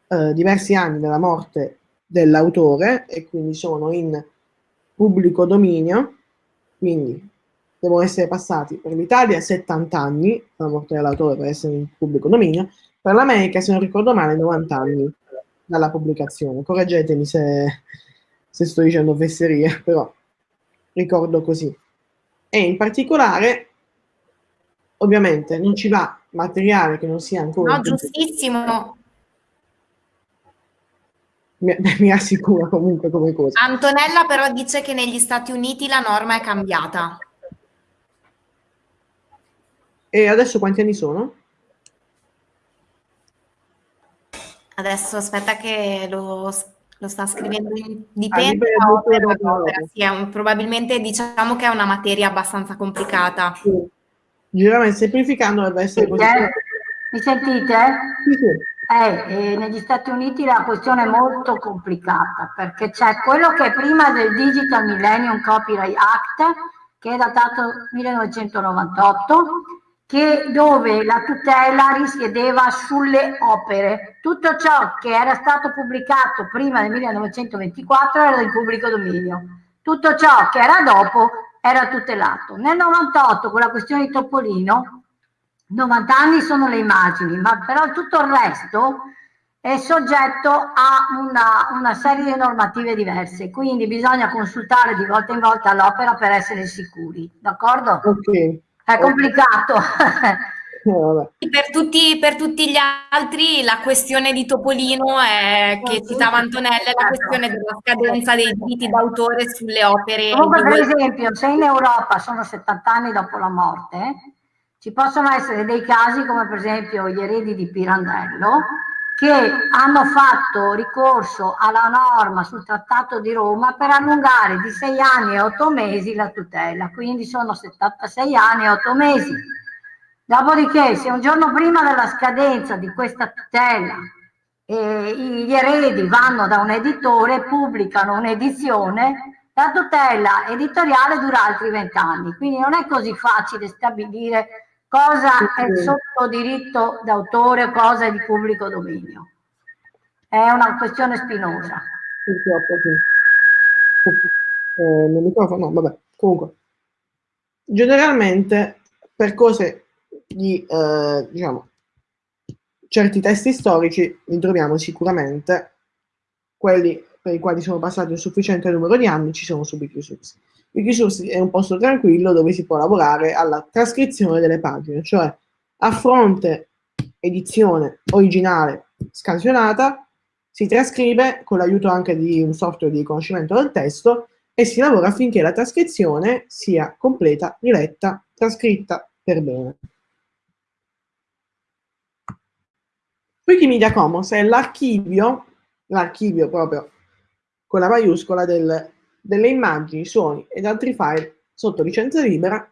eh, diversi anni dalla morte dell'autore e quindi sono in pubblico dominio, quindi devono essere passati per l'Italia 70 anni dalla morte dell'autore per essere in pubblico dominio, per l'America, se non ricordo male, 90 anni dalla pubblicazione. Correggetemi se, se sto dicendo fesserie, però ricordo così. E in particolare, ovviamente, non ci va materiale che non sia ancora... No, giustissimo. Mi, mi assicura comunque come cosa. Antonella però dice che negli Stati Uniti la norma è cambiata. E adesso quanti anni sono? Adesso aspetta che lo, lo sta scrivendo in, Ah, dipende dipende da opera. opera. Sì, è un- probabilmente diciamo che è una materia abbastanza complicata. Sì. Generalmente semplificando dovrebbe essere così. Mi sentite? Sì, sì. Eh, eh, negli Stati Uniti la questione è molto complicata perché c'è quello che è prima del Digital Millennium Copyright Act, che è datato 1998, che, dove la tutela risiedeva sulle opere. Tutto ciò che era stato pubblicato prima del 1924 era in pubblico dominio. Tutto ciò che era dopo era tutelato. Nel 98, con la questione di Topolino, 90 anni sono le immagini, ma però tutto il resto è soggetto a una, una serie di normative diverse, quindi bisogna consultare di volta in volta l'opera per essere sicuri, d'accordo? Ok. È complicato. Eh. Per tutti, per tutti gli altri la questione di Topolino è, che citava Antonella è la questione della scadenza dei diritti d'autore sulle opere. Comunque, per esempio, se in Europa sono 70 anni dopo la morte, ci possono essere dei casi come per esempio gli eredi di Pirandello che hanno fatto ricorso alla norma sul Trattato di Roma per allungare di 6 anni e 8 mesi la tutela, quindi sono 76 anni e 8 mesi. Dopodiché, se un giorno prima della scadenza di questa tutela eh, gli eredi vanno da un editore e pubblicano un'edizione, la tutela editoriale dura altri vent'anni, quindi non è così facile stabilire cosa è sotto diritto d'autore, cosa è di pubblico dominio. È una questione spinosa. Purtroppo sì. Eh, microfono, no, vabbè. Comunque, generalmente per cose di, eh, diciamo, certi testi storici li troviamo sicuramente, quelli per i quali sono passati un sufficiente numero di anni ci sono su Wikisource. Wikisource è un posto tranquillo dove si può lavorare alla trascrizione delle pagine, cioè a fronte edizione originale scansionata, si trascrive con l'aiuto anche di un software di riconoscimento del testo e si lavora affinché la trascrizione sia completa, riletta, trascritta per bene. Wikimedia Commons è l'archivio, l'archivio proprio con la maiuscola del, delle immagini, suoni ed altri file sotto licenza libera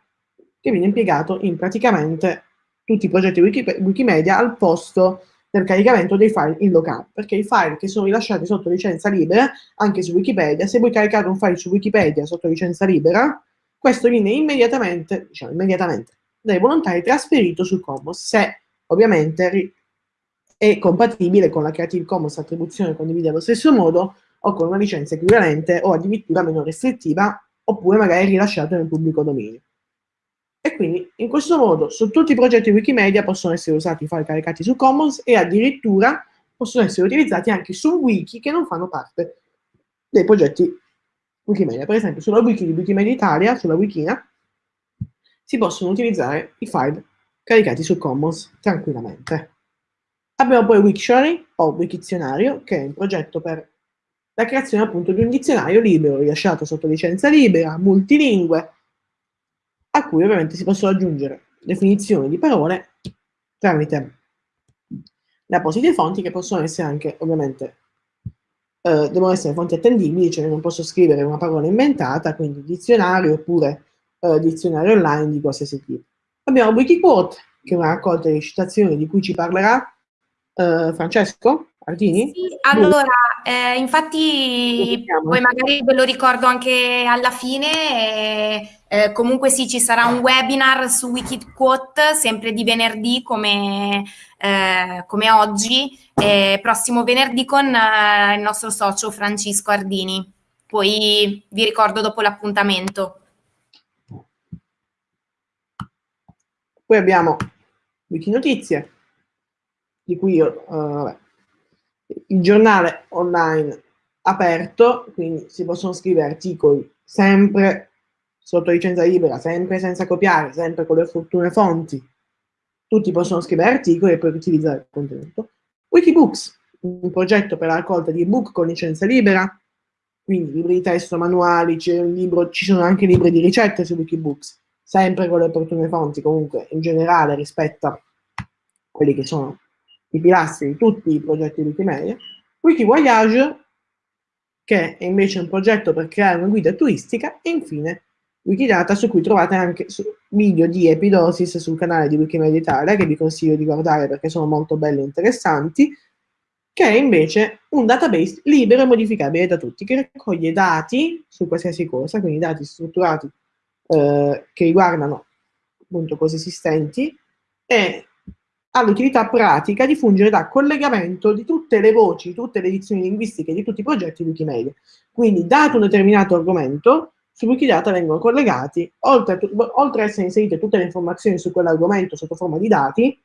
che viene impiegato in praticamente tutti i progetti Wiki- Wikimedia al posto del caricamento dei file in locale, perché i file che sono rilasciati sotto licenza libera, anche su Wikipedia, se voi caricate un file su Wikipedia sotto licenza libera, questo viene immediatamente, diciamo immediatamente, dai volontari trasferito sul Commons, se ovviamente è compatibile con la Creative Commons attribuzione condivisa allo stesso modo o con una licenza equivalente o addirittura meno restrittiva, oppure magari rilasciato nel pubblico dominio. E quindi in questo modo su tutti i progetti Wikimedia possono essere usati i file caricati su Commons e addirittura possono essere utilizzati anche su wiki che non fanno parte dei progetti Wikimedia. Per esempio sulla wiki di Wikimedia Italia, sulla Wikina, si possono utilizzare i file caricati su Commons tranquillamente. Abbiamo poi Wiktionary o Wikizionario, che è un progetto per la creazione appunto di un dizionario libero rilasciato sotto licenza libera, multilingue, a cui ovviamente si possono aggiungere definizioni di parole tramite le apposite fonti che possono essere anche ovviamente eh, devono essere fonti attendibili, cioè non posso scrivere una parola inventata, quindi dizionario oppure eh, dizionario online di qualsiasi tipo. Abbiamo Wikiquote, che è una raccolta di citazioni di cui ci parlerà eh, Francesco Ardini. Sì, allora, eh, infatti poi magari ve lo ricordo anche alla fine, eh, comunque sì, ci sarà un webinar su Wikiquote, sempre di venerdì come, eh, come oggi, prossimo venerdì con eh, il nostro socio Francisco Ardini. Poi vi ricordo dopo l'appuntamento. Poi abbiamo Wikinotizie, di cui io, uh, il giornale online aperto, quindi si possono scrivere articoli sempre sotto licenza libera, sempre senza copiare, sempre con le opportune fonti. Tutti possono scrivere articoli e poi utilizzare il contenuto. Wikibooks, un progetto per la raccolta di ebook con licenza libera, quindi libri di testo, manuali, libro, ci sono anche libri di ricette su Wikibooks, sempre con le opportune fonti, comunque in generale rispetto a quelli che sono i pilastri di tutti i progetti di Wikimedia. Wikivoyage, che è invece un progetto per creare una guida turistica, e infine Wikidata, su cui trovate anche video di epidosis sul canale di Wikimedia Italia, che vi consiglio di guardare perché sono molto belli e interessanti, che è invece un database libero e modificabile da tutti, che raccoglie dati su qualsiasi cosa, quindi dati strutturati eh, che riguardano appunto cose esistenti, e ha l'utilità pratica di fungere da collegamento di tutte le voci, tutte le edizioni linguistiche di tutti i progetti Wikimedia. Quindi, dato un determinato argomento, su Wikidata vengono collegati, oltre a, oltre a essere inserite tutte le informazioni su quell'argomento sotto forma di dati,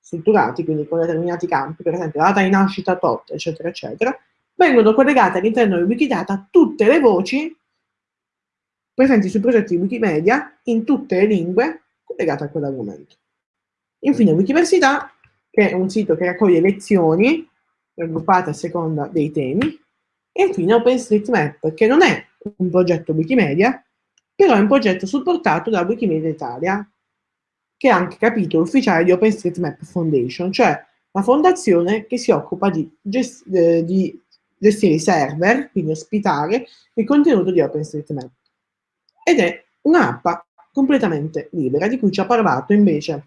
strutturati, quindi con determinati campi, per esempio data di nascita tot, eccetera, eccetera, vengono collegate all'interno di Wikidata tutte le voci presenti sui progetti di Wikimedia in tutte le lingue collegate a quell'argomento. Infine Wikiversità, che è un sito che raccoglie lezioni raggruppate a seconda dei temi, e infine OpenStreetMap, che non è un progetto Wikimedia, però è un progetto supportato da Wikimedia Italia, che è anche capitolo ufficiale di OpenStreetMap Foundation, cioè la fondazione che si occupa di, gest eh, di gestire i server, quindi ospitare il contenuto di OpenStreetMap. Ed è un'app completamente libera, di cui ci ha parlato invece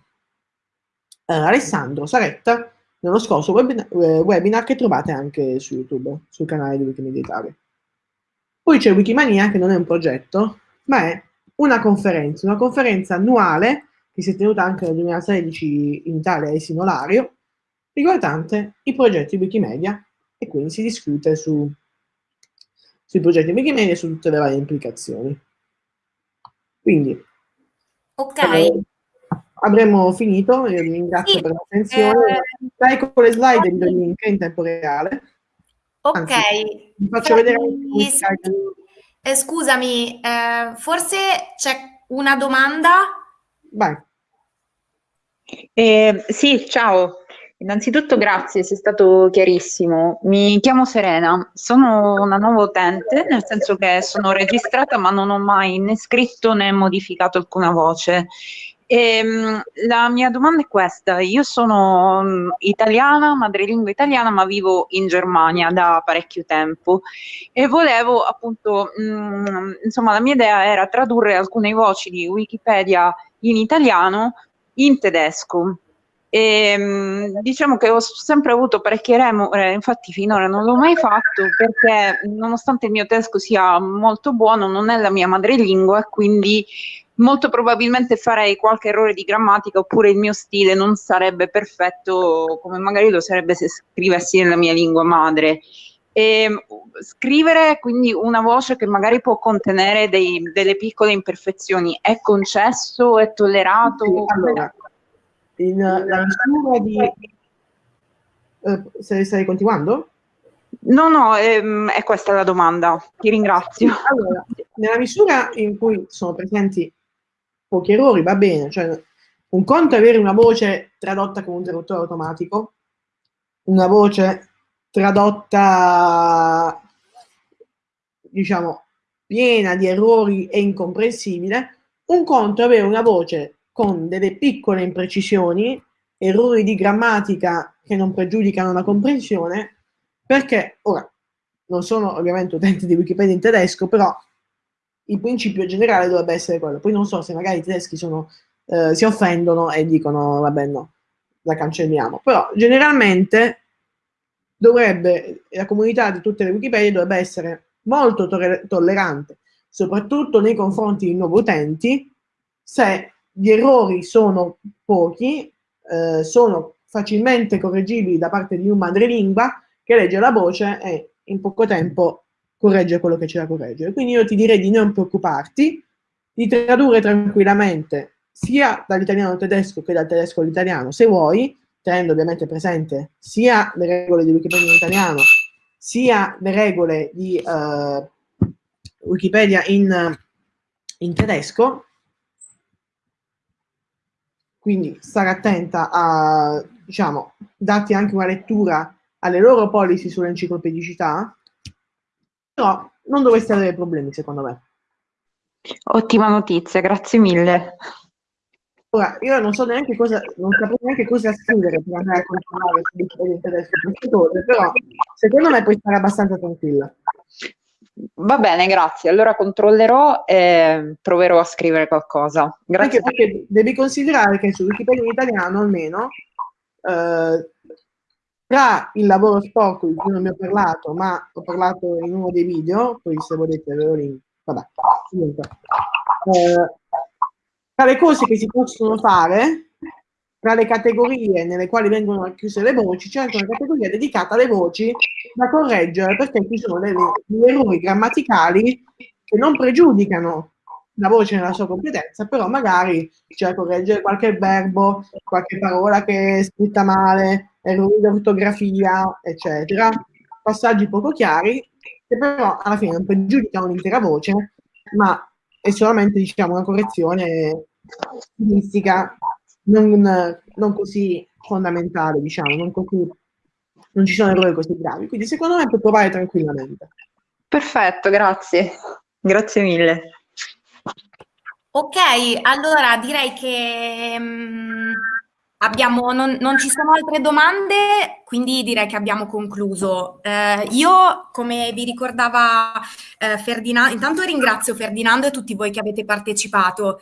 eh, Alessandro Saretta nello scorso webinar, eh, webinar, che trovate anche su YouTube, sul canale di Wikimedia Italia. Poi c'è Wikimania, che non è un progetto, ma è una conferenza, una conferenza annuale che si è tenuta anche nel 2016 in Italia a Sinolario, riguardante i progetti Wikimedia e quindi si discute su, sui progetti Wikimedia e su tutte le varie implicazioni. Quindi, ok. Eh, avremmo finito, io vi ringrazio sì, per l'attenzione. Eh, Dai con le slide il link in tempo reale. Ok. Anzi, vi faccio vedere... Eh, scusami, eh, forse c'è una domanda? Vai. Eh, sì, ciao. Innanzitutto grazie, sei stato chiarissimo. Mi chiamo Serena, sono una nuova utente, nel senso che sono registrata ma non ho mai né scritto né modificato alcuna voce. Ehm, la mia domanda è questa, io sono um, italiana, madrelingua italiana, ma vivo in Germania da parecchio tempo e volevo appunto, mh, mm, insomma la mia idea era tradurre alcune voci di Wikipedia in italiano in tedesco. E, ehm, diciamo che ho sempre avuto parecchie remore, infatti finora non l'ho mai fatto perché nonostante il mio tedesco sia molto buono, non è la mia madrelingua, quindi molto probabilmente farei qualche errore di grammatica oppure il mio stile non sarebbe perfetto come magari lo sarebbe se scrivessi nella mia lingua madre. E ehm, scrivere quindi una voce che magari può contenere dei, delle piccole imperfezioni è concesso, è tollerato? Allora, in, la misura di... Eh, stai continuando? No, no, ehm, è questa la domanda. Ti ringrazio. Allora, nella misura in cui sono presenti pochi errori, va bene. Cioè, un conto è avere una voce tradotta con un traduttore automatico, una voce tradotta, diciamo, piena di errori e incomprensibile, un conto è avere una voce con delle piccole imprecisioni, errori di grammatica che non pregiudicano la comprensione, perché ora non sono ovviamente utente di Wikipedia in tedesco, però il principio generale dovrebbe essere quello. Poi non so se magari i tedeschi sono, eh, si offendono e dicono vabbè no, la cancelliamo. Però generalmente dovrebbe, la comunità di tutte le Wikipedia dovrebbe essere molto tollerante, soprattutto nei confronti di nuovi utenti, se gli errori sono pochi, eh, sono facilmente correggibili da parte di un madrelingua che legge la voce e in poco tempo corregge quello che c'è da correggere. Quindi io ti direi di non preoccuparti, di tradurre tranquillamente sia dall'italiano al tedesco che dal tedesco all'italiano, se vuoi, tenendo ovviamente presente sia le regole di Wikipedia in italiano, sia le regole di uh, Wikipedia in, in tedesco, quindi stare attenta a, diciamo, darti anche una lettura alle loro policy sull'enciclopedicità, però non dovreste avere problemi, secondo me. Ottima notizia, grazie mille. Ora, io non so neanche cosa, non saprei neanche cosa scrivere per andare a controllare se differente queste cose, però secondo me puoi stare abbastanza tranquilla. Va bene, grazie. Allora controllerò e proverò a scrivere qualcosa. Grazie. Anche perché devi considerare che su Wikipedia in italiano almeno eh, tra il lavoro sporco di cui non mi ho parlato, ma ho parlato in uno dei video, poi se volete ve lo link, vabbè, comunque. Eh, tra le cose che si possono fare, tra le categorie nelle quali vengono chiuse le voci, c'è anche una categoria dedicata alle voci da correggere, perché ci sono degli errori grammaticali che non pregiudicano la voce nella sua competenza, però magari c'è da correggere qualche verbo, qualche parola che è scritta male, errori di ortografia, eccetera, passaggi poco chiari, che però alla fine non pregiudicano l'intera voce, ma è solamente diciamo, una correzione stilistica non, non, così fondamentale, diciamo, non, così, non ci sono errori così gravi. Quindi secondo me puoi provare tranquillamente. Perfetto, grazie. Grazie mille. Ok, allora direi che um, Abbiamo, non, non, ci sono altre domande, quindi direi che abbiamo concluso. Eh, io, come vi ricordava eh, Ferdinando, intanto ringrazio Ferdinando e tutti voi che avete partecipato.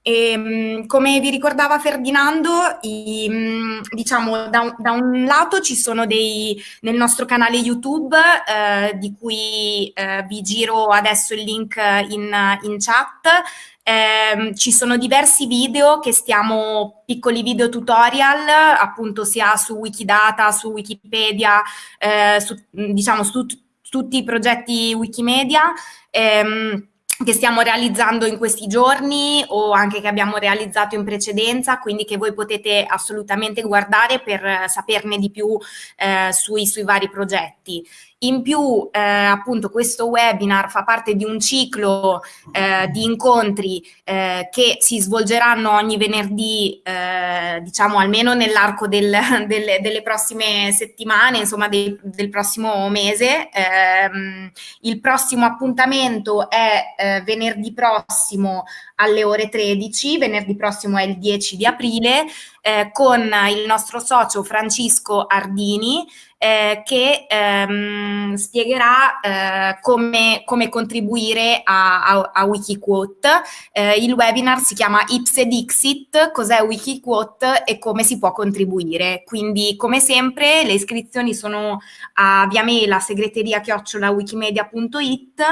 E, ehm, come vi ricordava Ferdinando, i, mm, diciamo da da un, lato ci sono dei nel nostro canale YouTube eh, di cui eh, vi giro adesso il link in, in chat eh, ci sono diversi video che stiamo, piccoli video tutorial, appunto sia su Wikidata, su Wikipedia, eh, su, diciamo su, tutti i progetti Wikimedia. Ehm, che stiamo realizzando in questi giorni o anche che abbiamo realizzato in precedenza, quindi che voi potete assolutamente guardare per saperne di più eh, sui, sui vari progetti. In più, eh, appunto, questo webinar fa parte di un ciclo eh, di incontri eh, che si svolgeranno ogni venerdì, eh, diciamo almeno nell'arco del, del, delle prossime settimane, insomma del, del prossimo mese. Ehm, il prossimo appuntamento è eh, venerdì prossimo alle ore 13, venerdì prossimo è il 10 di aprile, eh, con il nostro socio Francisco Ardini, eh, che ehm, spiegherà eh, come, come, contribuire a, a, a Wikiquote. Eh, il webinar si chiama Ipse Dixit, cos'è Wikiquote e come si può contribuire. Quindi come sempre le iscrizioni sono a via mail a segreteria chiocciola wikimedia.it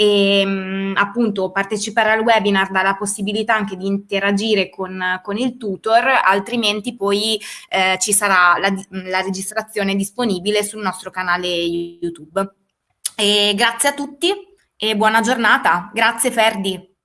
e mh, mm, appunto partecipare al webinar dà la possibilità anche di interagire con, con il tutor, altrimenti poi eh, ci sarà la, la, registrazione disponibile sul nostro canale YouTube. E grazie a tutti e buona giornata. Grazie Ferdi.